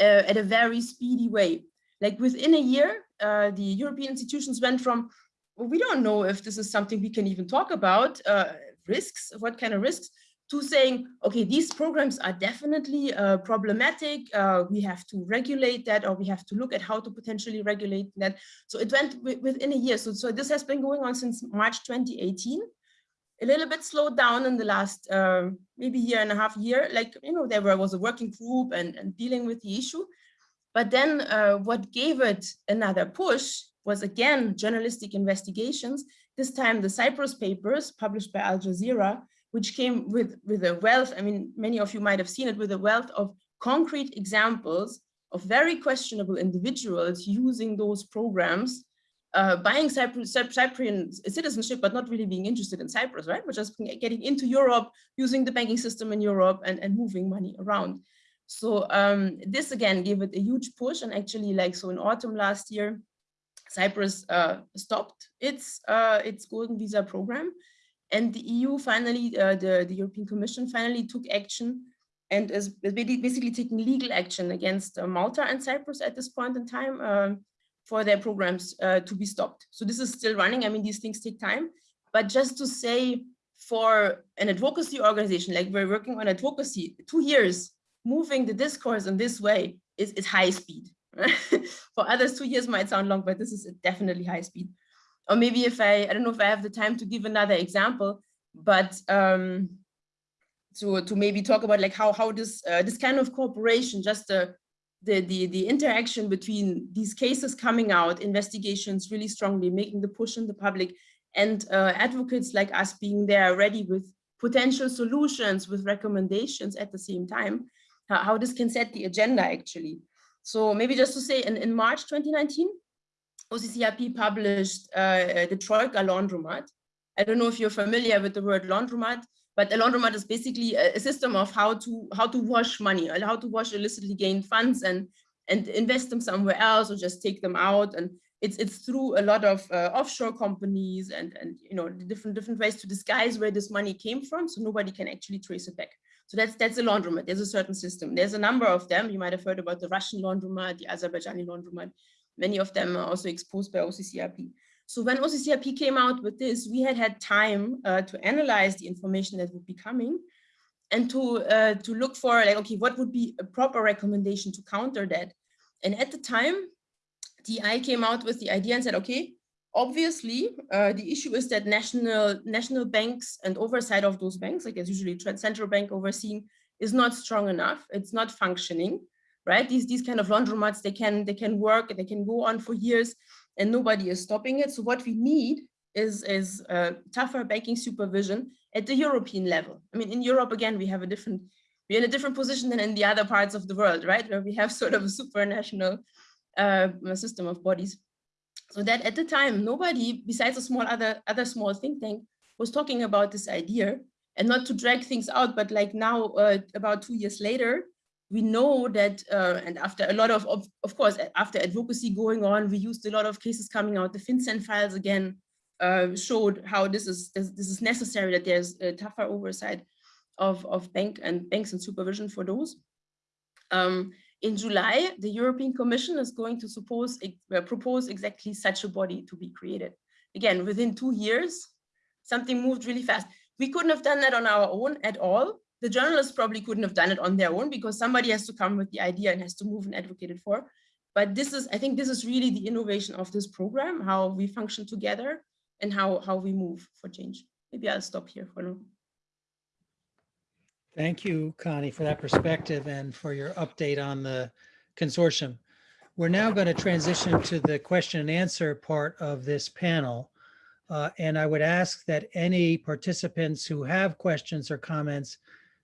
D: uh, at a very speedy way. Like within a year, uh, the European institutions went from, well, we don't know if this is something we can even talk about, uh, risks, what kind of risks, to saying, okay, these programs are definitely uh, problematic. Uh, we have to regulate that, or we have to look at how to potentially regulate that. So it went within a year. So, so this has been going on since March 2018 a little bit slowed down in the last uh, maybe year and a half year. Like, you know, there was a working group and, and dealing with the issue. But then uh, what gave it another push was again, journalistic investigations, this time the Cyprus papers published by Al Jazeera, which came with, with a wealth, I mean, many of you might have seen it, with a wealth of concrete examples of very questionable individuals using those programs uh, buying Cyprus, Cyprian citizenship, but not really being interested in Cyprus, right? We're just getting into Europe, using the banking system in Europe and, and moving money around. So um, this again gave it a huge push and actually like, so in autumn last year, Cyprus uh, stopped its, uh, its golden visa program and the EU finally, uh, the, the European Commission finally took action and is basically taking legal action against uh, Malta and Cyprus at this point in time. Um, for their programs uh, to be stopped. So this is still running. I mean, these things take time, but just to say for an advocacy organization, like we're working on advocacy, two years, moving the discourse in this way is, is high speed. <laughs> for others, two years might sound long, but this is definitely high speed. Or maybe if I, I don't know if I have the time to give another example, but um, to, to maybe talk about like how, how this, uh, this kind of cooperation, just a, the, the, the interaction between these cases coming out, investigations really strongly making the push in the public and uh, advocates like us being there ready with potential solutions, with recommendations at the same time, how, how this can set the agenda actually. So maybe just to say in, in March 2019, OCCRP published uh, the Troika Laundromat. I don't know if you're familiar with the word laundromat, but a laundromat is basically a, system of how to how to wash money, or how to wash illicitly gained funds and and invest them somewhere else or just take them out. And it's it's through a lot of uh, offshore companies and and you know different different ways to disguise where this money came from, so nobody can actually trace it back. So that's that's a laundromat. There's a certain system. There's a number of them. You might have heard about the Russian laundromat, the Azerbaijani laundromat. Many of them are also exposed by OCCRP. So when OCCRP came out with this, we had had time uh, to analyze the information that would be coming and to, uh, to look for like, okay, what would be a proper recommendation to counter that? And at the time, TI came out with the idea and said, okay, obviously uh, the issue is that national national banks and oversight of those banks, like as usually central bank overseeing, is not strong enough. It's not functioning, right? These these kind of laundromats, they can they can work, they can go on for years, and nobody is stopping it. So what we need is, is uh, tougher banking supervision at the European level. I mean, in Europe, again, we have a different, we're in a different position than in the other parts of the world, right? Where we have sort of a supranational uh, system of bodies. So that at the time, nobody besides a small other, other small think tank was talking about this idea and not to drag things out, but like now, uh, about two years later, we know that, uh, and after a lot of, of, of course, after advocacy going on, we used a lot of cases coming out. The FinCEN files again uh, showed how this is this, this, is necessary, that there's a tougher oversight of, of bank and banks and supervision for those. Um, in July, the European Commission is going to suppose, uh, propose exactly such a body to be created. Again, within two years, something moved really fast. We couldn't have done that on our own at all the journalists probably couldn't have done it on their own because somebody has to come with the idea and has to move and advocate it for. But this is, I think this is really the innovation of this program, how we function together and how, how we move for change. Maybe I'll stop here for now.
A: Thank you, Conny, for that perspective and for your update on the consortium. We're now going to transition to the question and answer part of this panel. Uh, and I would ask that any participants who have questions or comments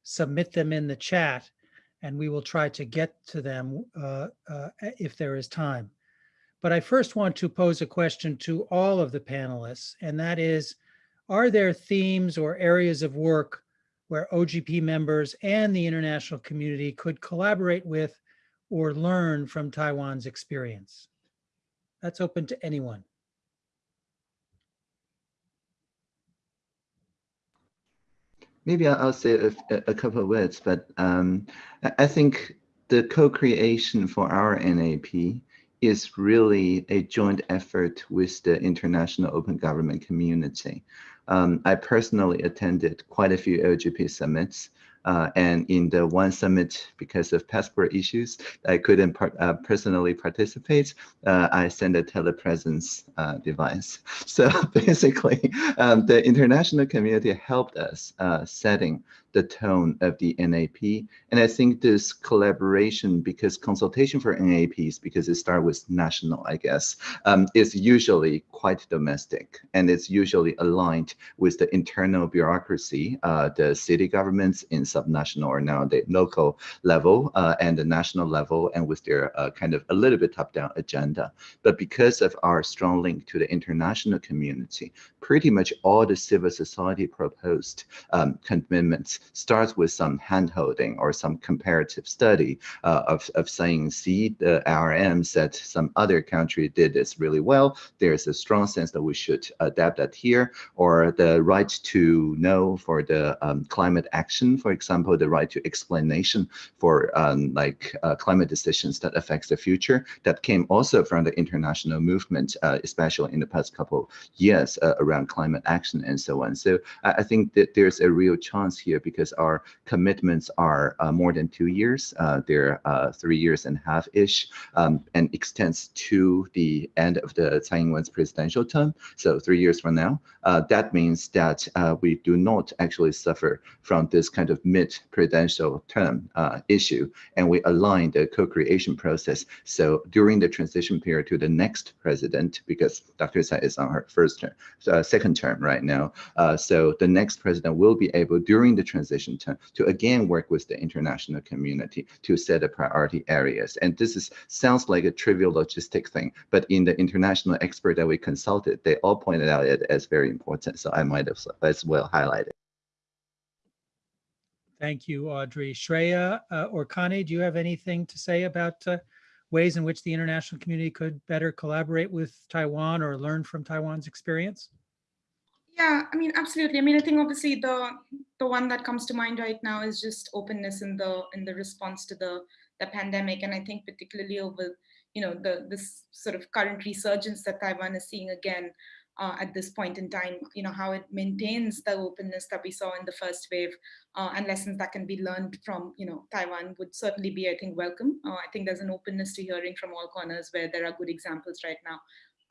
A: submit them in the chat. and we will try to get to them uh, uh, if there is time. But I first want to pose a question to all of the panelists, and that is, are there themes or areas of work where OGP members and the international community could collaborate with or learn from Taiwan's experience? That's open to anyone.
B: Maybe I'll say a, a couple of words, but um, I think the co-creation for our NAP is really a joint effort with the international open government community. Um, I personally attended quite a few OGP summits uh, and in the one summit, because of passport issues, I couldn't part, uh, personally participate. Uh, I sent a telepresence uh, device. <laughs> So <laughs> basically, um, the international community helped us uh, setting the tone of the NAP. And I think this collaboration, because consultation for NAPs, because it starts with national, I guess, um, is usually quite domestic and it's usually aligned with the internal bureaucracy, uh, the city governments in subnational or now the local level uh, and the national level and with their uh, kind of a little bit top-down agenda. But because of our strong link to the international community, pretty much all the civil society proposed um, commitments starts with some handholding or some comparative study uh, of, of saying, see, the RM said some other country did this really well. There's a strong sense that we should adapt that here, or the right to know for the um, climate action, for example, the right to explanation for um, like uh, climate decisions that affects the future that came also from the international movement, uh, especially in the past couple years uh, around climate action and so on. So I, I think that there's a real chance here because our commitments are uh, more than two years. Uh, they're uh, three years and a half-ish um, and extends to the end of the Tsai Ing-wen's presidential term. So three years from now, uh, that means that uh, we do not actually suffer from this kind of mid-presidential term uh, issue, and we align the co-creation process. So during the transition period to the next president, because Dr. Tsai is on her first term, second term right now, so the next president will be able during the transition term to again work with the international community to set the priority areas. And this is sounds like a trivial logistic thing, but in the international expert that we consulted, they all pointed out it as very important. So I might have as well highlighted.
A: Thank you, Audrey. Shreya uh, or Conny, do you have anything to say about uh, ways in which the international community could better collaborate with Taiwan or learn from Taiwan's experience?
C: Yeah, I mean, absolutely. I mean, I think obviously the the one that comes to mind right now is just openness in the in the response to the the pandemic, and I think particularly over you know the this sort of current resurgence that Taiwan is seeing again uh, at this point in time, you know how it maintains the openness that we saw in the first wave, uh, and lessons that can be learned from you know Taiwan would certainly be, I think, welcome. Uh, I think there's an openness to hearing from all corners where there are good examples right now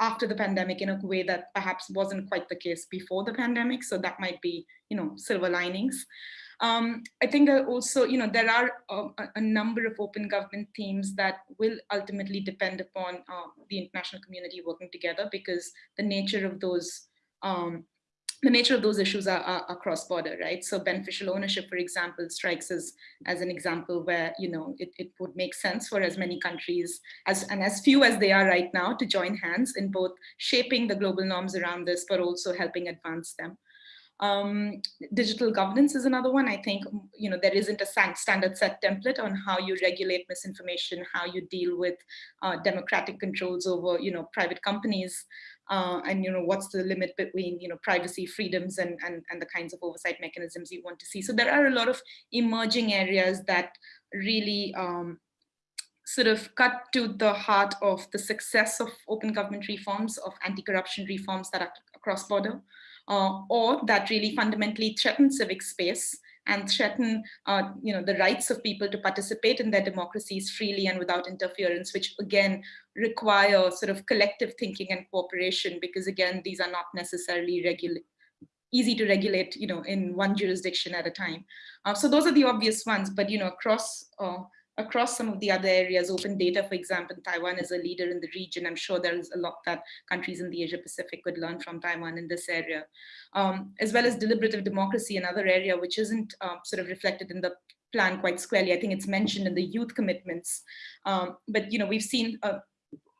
C: after the pandemic in a way that perhaps wasn't quite the case before the pandemic. So that might be, you know, silver linings. Um, I think also, you know, there are a, a, number of open government themes that will ultimately depend upon uh, the international community working together because the nature of those um, the nature of those issues are, are, are cross-border, right? So beneficial ownership, for example, strikes as, as an example where, you know, it, it would make sense for as many countries as and as few as they are right now to join hands in both shaping the global norms around this, but also helping advance them. Um, digital governance is another one. I think, you know, there isn't a standard set template on how you regulate misinformation, how you deal with uh, democratic controls over, you know, private companies uh, and you know what's the limit between you know privacy freedoms and, and and the kinds of oversight mechanisms you want to see? So there are a lot of emerging areas that really um, sort of cut to the heart of the success of open government reforms of anti-corruption reforms that are cross border uh, or that really fundamentally threaten civic space and threaten uh, you know, the rights of people to participate in their democracies freely and without interference, which again require sort of collective thinking and cooperation, because again, these are not necessarily easy to regulate, you know, in one jurisdiction at a time. Uh, so those are the obvious ones, but, you know, across uh, across some of the other areas, open data, for example, Taiwan is a leader in the region. I'm sure there is a lot that countries in the Asia Pacific could learn from Taiwan in this area, um, as well as deliberative democracy, another area which isn't uh, sort of reflected in the plan quite squarely. I think it's mentioned in the youth commitments, um, but you know we've seen uh,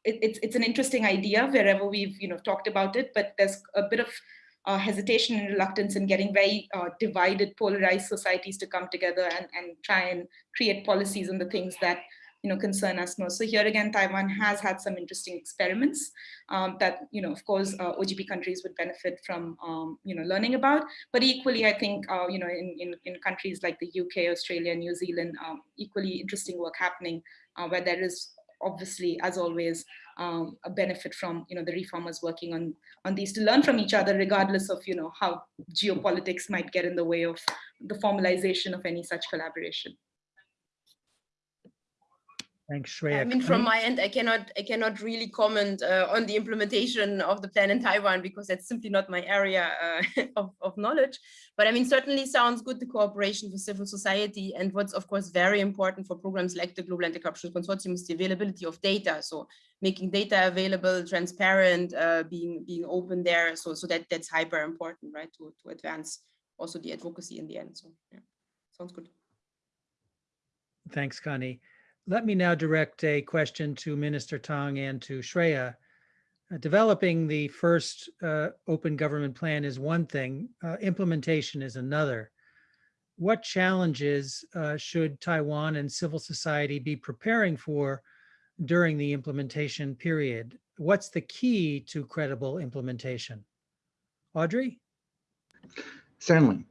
C: it, it's it's an interesting idea wherever we've you know talked about it, but there's a bit of uh, hesitation and reluctance in getting very uh, divided, polarized societies to come together and, and try and create policies on the things that you know concern us most. So here again, Taiwan has had some interesting experiments um, that you know, of course, uh, OGP countries would benefit from um, you know learning about. But equally, I think uh, you know in, in, in countries like the UK, Australia, New Zealand, um, equally interesting work happening uh, where there is obviously, as always, um, a benefit from you know the reformers working on on these to learn from each other, regardless of you know how geopolitics might get in the way of the formalization of any such collaboration.
A: Thanks, Shreya.
D: I mean, from my end, I cannot, I cannot really comment uh, on the implementation of the plan in Taiwan because that's simply not my area uh, <laughs> of, of knowledge. But I mean, certainly sounds good the cooperation with civil society. And what's of course very important for programs like the Global Anti-Corruption Consortium is the availability of data. So making data available, transparent, uh, being being open there. So so that that's hyper important, right? To to advance also the advocacy in the end. So yeah, sounds good.
A: Thanks, Conny. Let me now direct a question to Minister Tang and to Shreya. Uh, Developing the first uh, open government plan is one thing, uh, implementation is another. What challenges uh, should Taiwan and civil society be preparing for during the implementation period? What's the key to credible implementation? Audrey?
B: Certainly.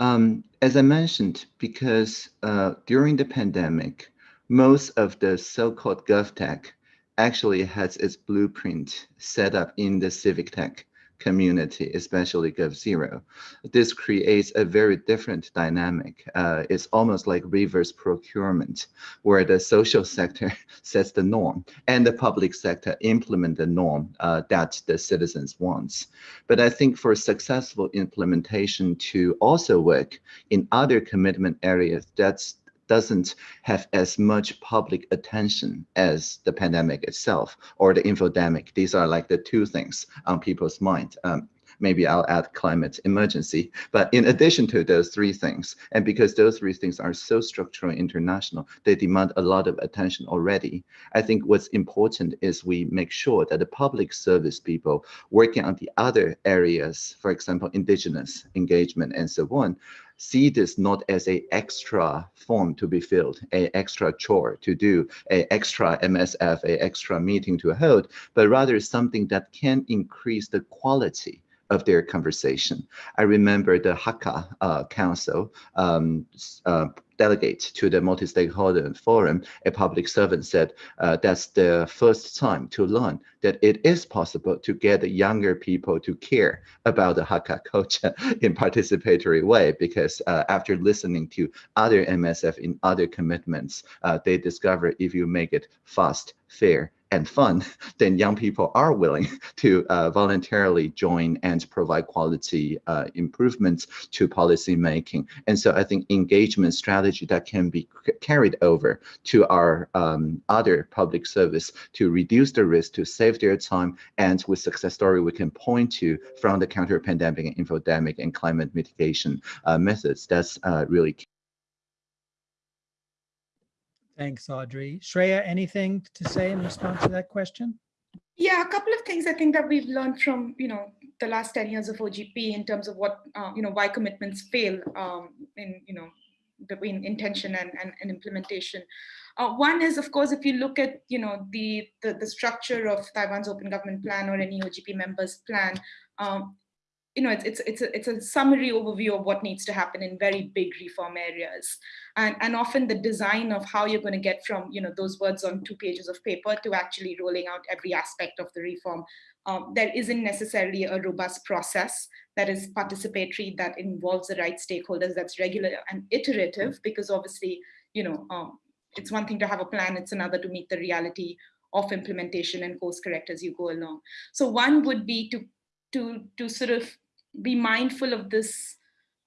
B: Um, as I mentioned, because uh, during the pandemic, most of the so-called GovTech actually has its blueprint set up in the civic tech community, especially g0v. This creates a very different dynamic. Uh, it's almost like reverse procurement, where the social sector <laughs> sets the norm and the public sector implement the norm uh, that the citizens wants. But I think for successful implementation to also work in other commitment areas, that's doesn't have as much public attention as the pandemic itself or the infodemic. These are like the two things on people's mind. Um, maybe I'll add climate emergency. But in addition to those three things, and because those three things are so structural international, they demand a lot of attention already. I think what's important is we make sure that the public service people working on the other areas, for example, indigenous engagement and so on, see this not as a extra form to be filled, a extra chore to do, a extra MSF, a extra meeting to hold, but rather something that can increase the quality of their conversation. I remember the Hakka uh, Council um, uh, delegate to the multi-stakeholder forum, a public servant said uh, that's the first time to learn that it is possible to get the younger people to care about the Hakka culture <laughs> in participatory way because uh, after listening to other MSF in other commitments, uh, they discover if you make it fast, fair, and fun, <laughs> then young people are willing <laughs> to uh, voluntarily join and provide quality uh, improvements to policy making. And so I think engagement strategy that can be carried over to our um, other public service to reduce the risk, to save their time, and with success story we can point to from the counter pandemic and infodemic and climate mitigation uh, methods. That's uh, really key.
A: Thanks, Audrey. Shreya, anything to say in response to that question?
C: Yeah, a couple of things I think that we've learned from, you know, the last 10 years of OGP in terms of what, uh, you know, why commitments fail um, in, you know, between intention and, and, and implementation. Uh, one is, of course, if you look at, you know, the, the, the structure of Taiwan's open government plan or any OGP members plan, um, you know, it's, it's, it's, a, it's a summary overview of what needs to happen in very big reform areas. And, and often the design of how you're going to get from, you know, those words on two pages of paper to actually rolling out every aspect of the reform. Um, there isn't necessarily a robust process that is participatory, that involves the right stakeholders, that's regular and iterative, because obviously, you know, um, it's one thing to have a plan, it's another to meet the reality of implementation and course correct as you go along. So one would be to, to, to sort of be mindful of this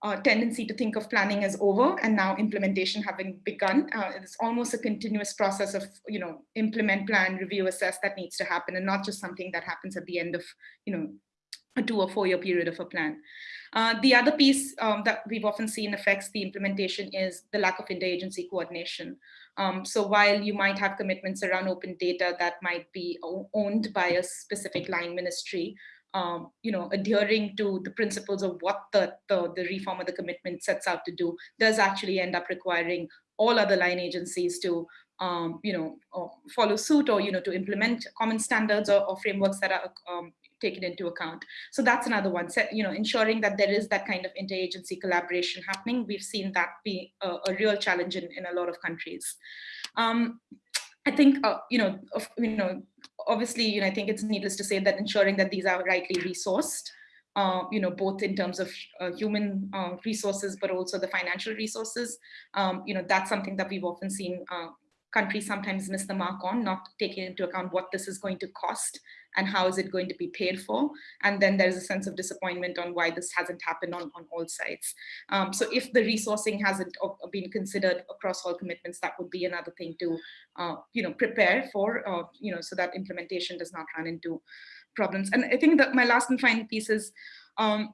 C: uh, tendency to think of planning as over and now implementation having begun. Uh, it's almost a continuous process of, you know, implement, plan, review, assess that needs to happen and not just something that happens at the end of, you know, a two or four year period of a plan. Uh, the other piece um, that we've often seen affects the implementation is the lack of interagency coordination. Um, so while you might have commitments around open data that might be owned by a specific line ministry, um, you know, adhering to the principles of what the, the, the reform or the commitment sets out to do does actually end up requiring all other line agencies to, um, you know, follow suit or, you know, to implement common standards or, or frameworks that are um, taken into account. So that's another one, so, you know, ensuring that there is that kind of interagency collaboration happening. We've seen that be a, a real challenge in, in a lot of countries. Um, I think, uh, you know, of, you know, obviously, you know, I think it's needless to say that ensuring that these are rightly resourced, uh, you know, both in terms of uh, human uh, resources, but also the financial resources. Um, you know, that's something that we've often seen uh, countries sometimes miss the mark on, not taking into account what this is going to cost and how is it going to be paid for. And then there's a sense of disappointment on why this hasn't happened on, on all sides. Um, so if the resourcing hasn't been considered across all commitments, that would be another thing to, uh, you know, prepare for, uh, you know, so that implementation does not run into problems. And I think that my last and final piece is, um,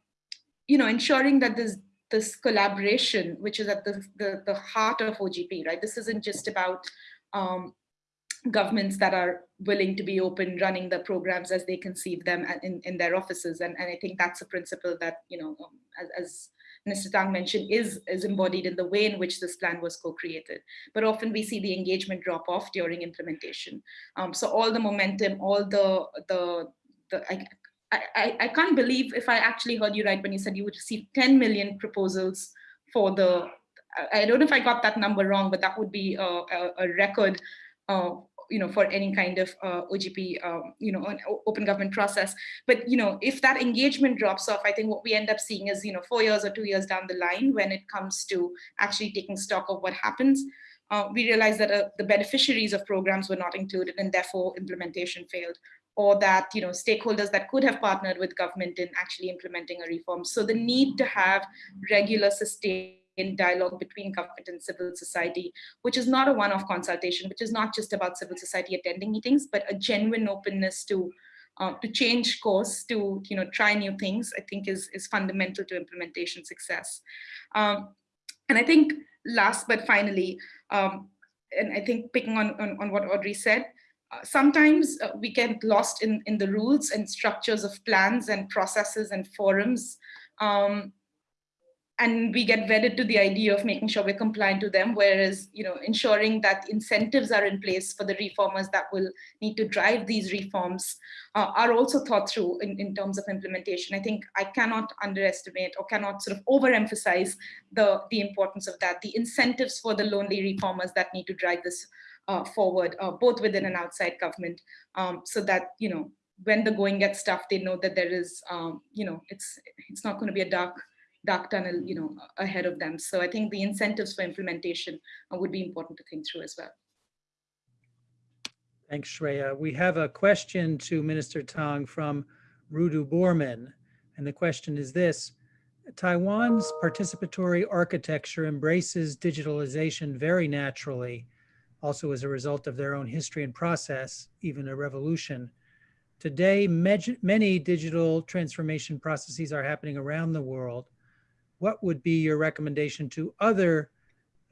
C: you know, ensuring that this this collaboration, which is at the, the, the heart of OGP, right? This isn't just about um, governments that are willing to be open running the programs as they conceive them in, in their offices. And, and I think that's a principle that, you know, um, as, as Mr. Tang mentioned, is, is embodied in the way in which this plan was co-created. But often we see the engagement drop off during implementation. Um, so all the momentum, all the, the, the I, I, I can't believe if I actually heard you right when you said you would receive 10 million proposals for the, I don't know if I got that number wrong, but that would be a, a, a record uh, you know, for any kind of uh, OGP, um, you know, an open government process. But, you know, if that engagement drops off, I think what we end up seeing is, you know, four years or two years down the line, when it comes to actually taking stock of what happens, uh, we realize that uh, the beneficiaries of programs were not included and therefore implementation failed or that you know stakeholders that could have partnered with government in actually implementing a reform. So the need to have regular sustained in dialogue between government and civil society, which is not a one-off consultation, which is not just about civil society attending meetings, but a genuine openness to uh, to change course, to you know try new things, I think is, is fundamental to implementation success. Um, and I think last but finally, um, and I think picking on, on, on what Audrey said, uh, sometimes uh, we get lost in, in the rules and structures of plans and processes and forums. Um, and we get wedded to the idea of making sure we're compliant to them, whereas, you know, ensuring that incentives are in place for the reformers that will need to drive these reforms uh, are also thought through in, in terms of implementation. I think I cannot underestimate or cannot sort of overemphasize the, the importance of that, the incentives for the lonely reformers that need to drive this uh, forward, uh, both within and outside government, um, so that, you know, when the going gets tough, they know that there is, um, you know, it's it's not going to be a dark dark tunnel, you know, ahead of them. So I think the incentives for implementation uh, would be important to think through as well.
A: Thanks, Shreya. We have a question to Minister Tang from Rudu Borman. And the question is this, Taiwan's participatory architecture embraces digitalization very naturally, also as a result of their own history and process, even a revolution. Today, many digital transformation processes are happening around the world what would be your recommendation to other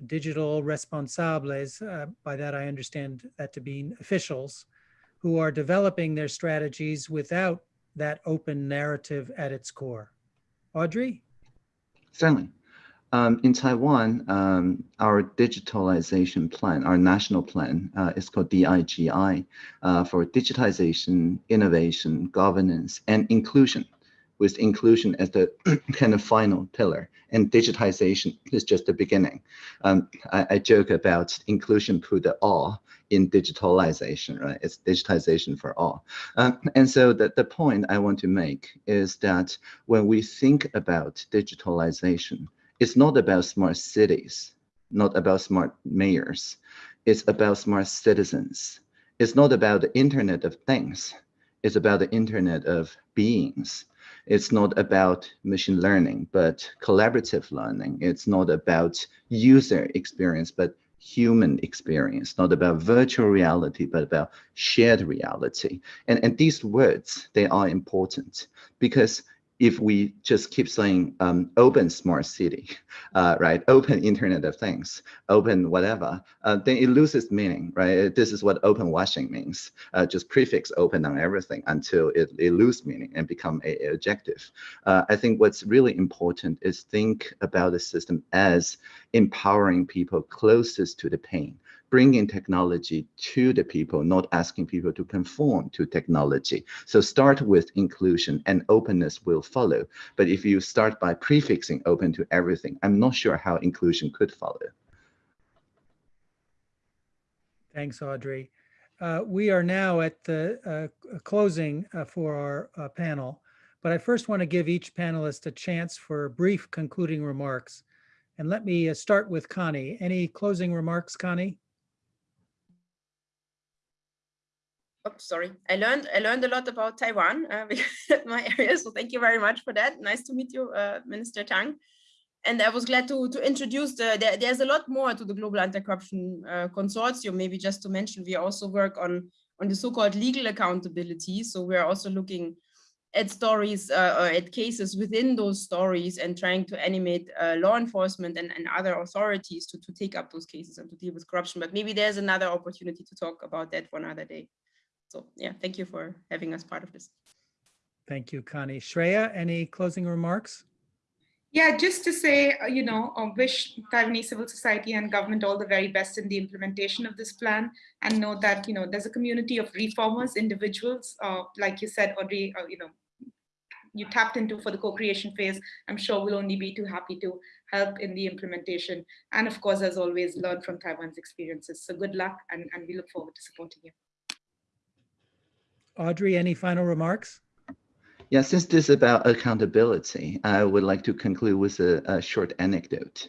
A: digital responsables, uh, by that I understand that to be officials, who are developing their strategies without that open narrative at its core? Audrey?
B: Certainly. Um, in Taiwan, um, our digitalization plan, our national plan, uh, is called DIGI uh, for digitization, innovation, governance, and inclusion with inclusion as the <clears throat> kind of final pillar and digitization is just the beginning. Um, I, I, joke about inclusion put the all in digitalization, right? It's digitization for all. Um, and so the, the point I want to make is that when we think about digitalization, it's not about smart cities, not about smart mayors. It's about smart citizens. It's not about the Internet of Things It's about the Internet of Beings. It's not about machine learning, but collaborative learning. It's not about user experience, but human experience, not about virtual reality, but about shared reality. And, and these words, they are important because if we just keep saying um, open smart city, uh, right, open Internet of Things, open whatever, uh, then it loses meaning, right? This is what open washing means. Uh, just prefix open on everything until it, it loses meaning and become a, a adjective. Uh, I think what's really important is think about the system as empowering people closest to the pain bringing technology to the people, not asking people to conform to technology. So start with inclusion and openness will follow. But if you start by prefixing open to everything, I'm not sure how inclusion could follow.
A: Thanks, Audrey. Uh, we are now at the uh, closing uh, for our uh, panel, but I first want to give each panelist a chance for brief concluding remarks. And let me uh, start with Conny. Any closing remarks, Conny?
D: Oh, sorry. I learned I learned a lot about Taiwan, uh, <laughs> my area. So thank you very much for that. Nice to meet you, uh, Minister Tang. And I was glad to to introduce the. There, there's a lot more to the Global Anti-Corruption uh, Consortium. Maybe just to mention, we also work on on the so-called legal accountability. So we're also looking at stories uh, or at cases within those stories and trying to animate uh, law enforcement and, and other authorities to, to take up those cases and to deal with corruption. But maybe there's another opportunity to talk about that one other day. So yeah, thank you for having us part of this.
A: Thank you, Conny. Shreya, any closing remarks?
C: Yeah, just to say, uh, you know, I wish Taiwanese civil society and government all the very best in the implementation of this plan and know that, you know, there's a community of reformers, individuals, uh, like you said, Audrey, uh, you know, you tapped into for the co-creation phase. I'm sure we'll only be too happy to help in the implementation. And of course, as always, learn from Taiwan's experiences. So good luck and, and we look forward to supporting you.
A: Audrey, any final remarks?
B: Yeah, since this is about accountability, I would like to conclude with a, a short anecdote.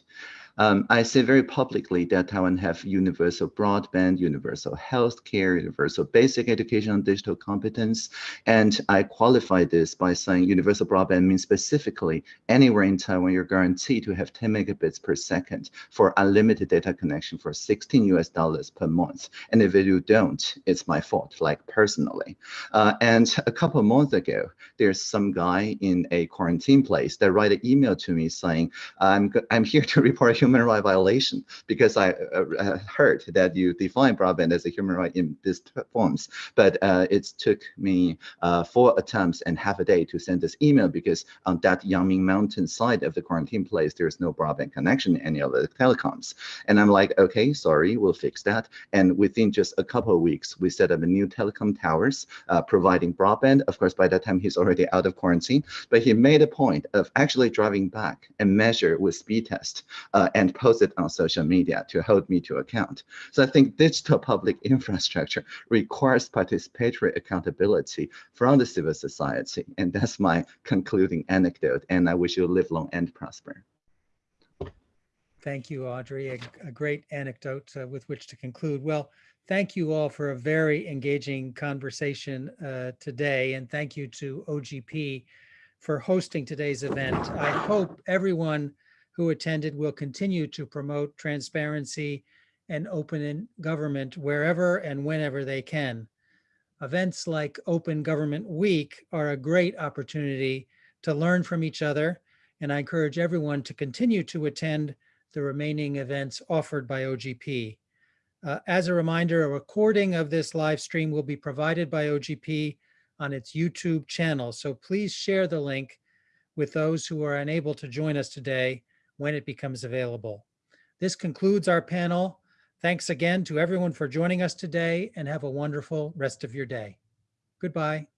B: Um, I say very publicly that Taiwan have universal broadband, universal health care, universal basic education on digital competence. And I qualify this by saying universal broadband means specifically anywhere in Taiwan, you're guaranteed to have 10 megabits per second for unlimited data connection for 16 US dollars per month. And if you don't, it's my fault, like personally. Uh, and a couple months ago, there's some guy in a quarantine place that write an email to me saying, I'm, I'm here to report human right violation because I uh, uh, heard that you define broadband as a human right in these forms. But uh, it took me uh, four attempts and half a day to send this email because on that Yangming Mountain side of the quarantine place, there's no broadband connection any of the telecoms. And I'm like, okay, sorry, we'll fix that. And within just a couple of weeks, we set up a new telecom towers uh, providing broadband. Of course, by that time, he's already out of quarantine, but he made a point of actually driving back and measure with speed test uh, and post it on social media to hold me to account. So I think digital public infrastructure requires participatory accountability from the civil society. And that's my concluding anecdote. And I wish you live long and prosper.
A: Thank you, Audrey. A, a great anecdote uh, with which to conclude. Well, thank you all for a very engaging conversation uh, today. And thank you to OGP for hosting today's event. I hope everyone who attended will continue to promote transparency and open government wherever and whenever they can. Events like Open Government Week are a great opportunity to learn from each other, and I encourage everyone to continue to attend the remaining events offered by OGP. Uh, as a reminder, a recording of this live stream will be provided by OGP on its YouTube channel, so please share the link with those who are unable to join us today when it becomes available. This concludes our panel. Thanks again to everyone for joining us today and have a wonderful rest of your day. Goodbye.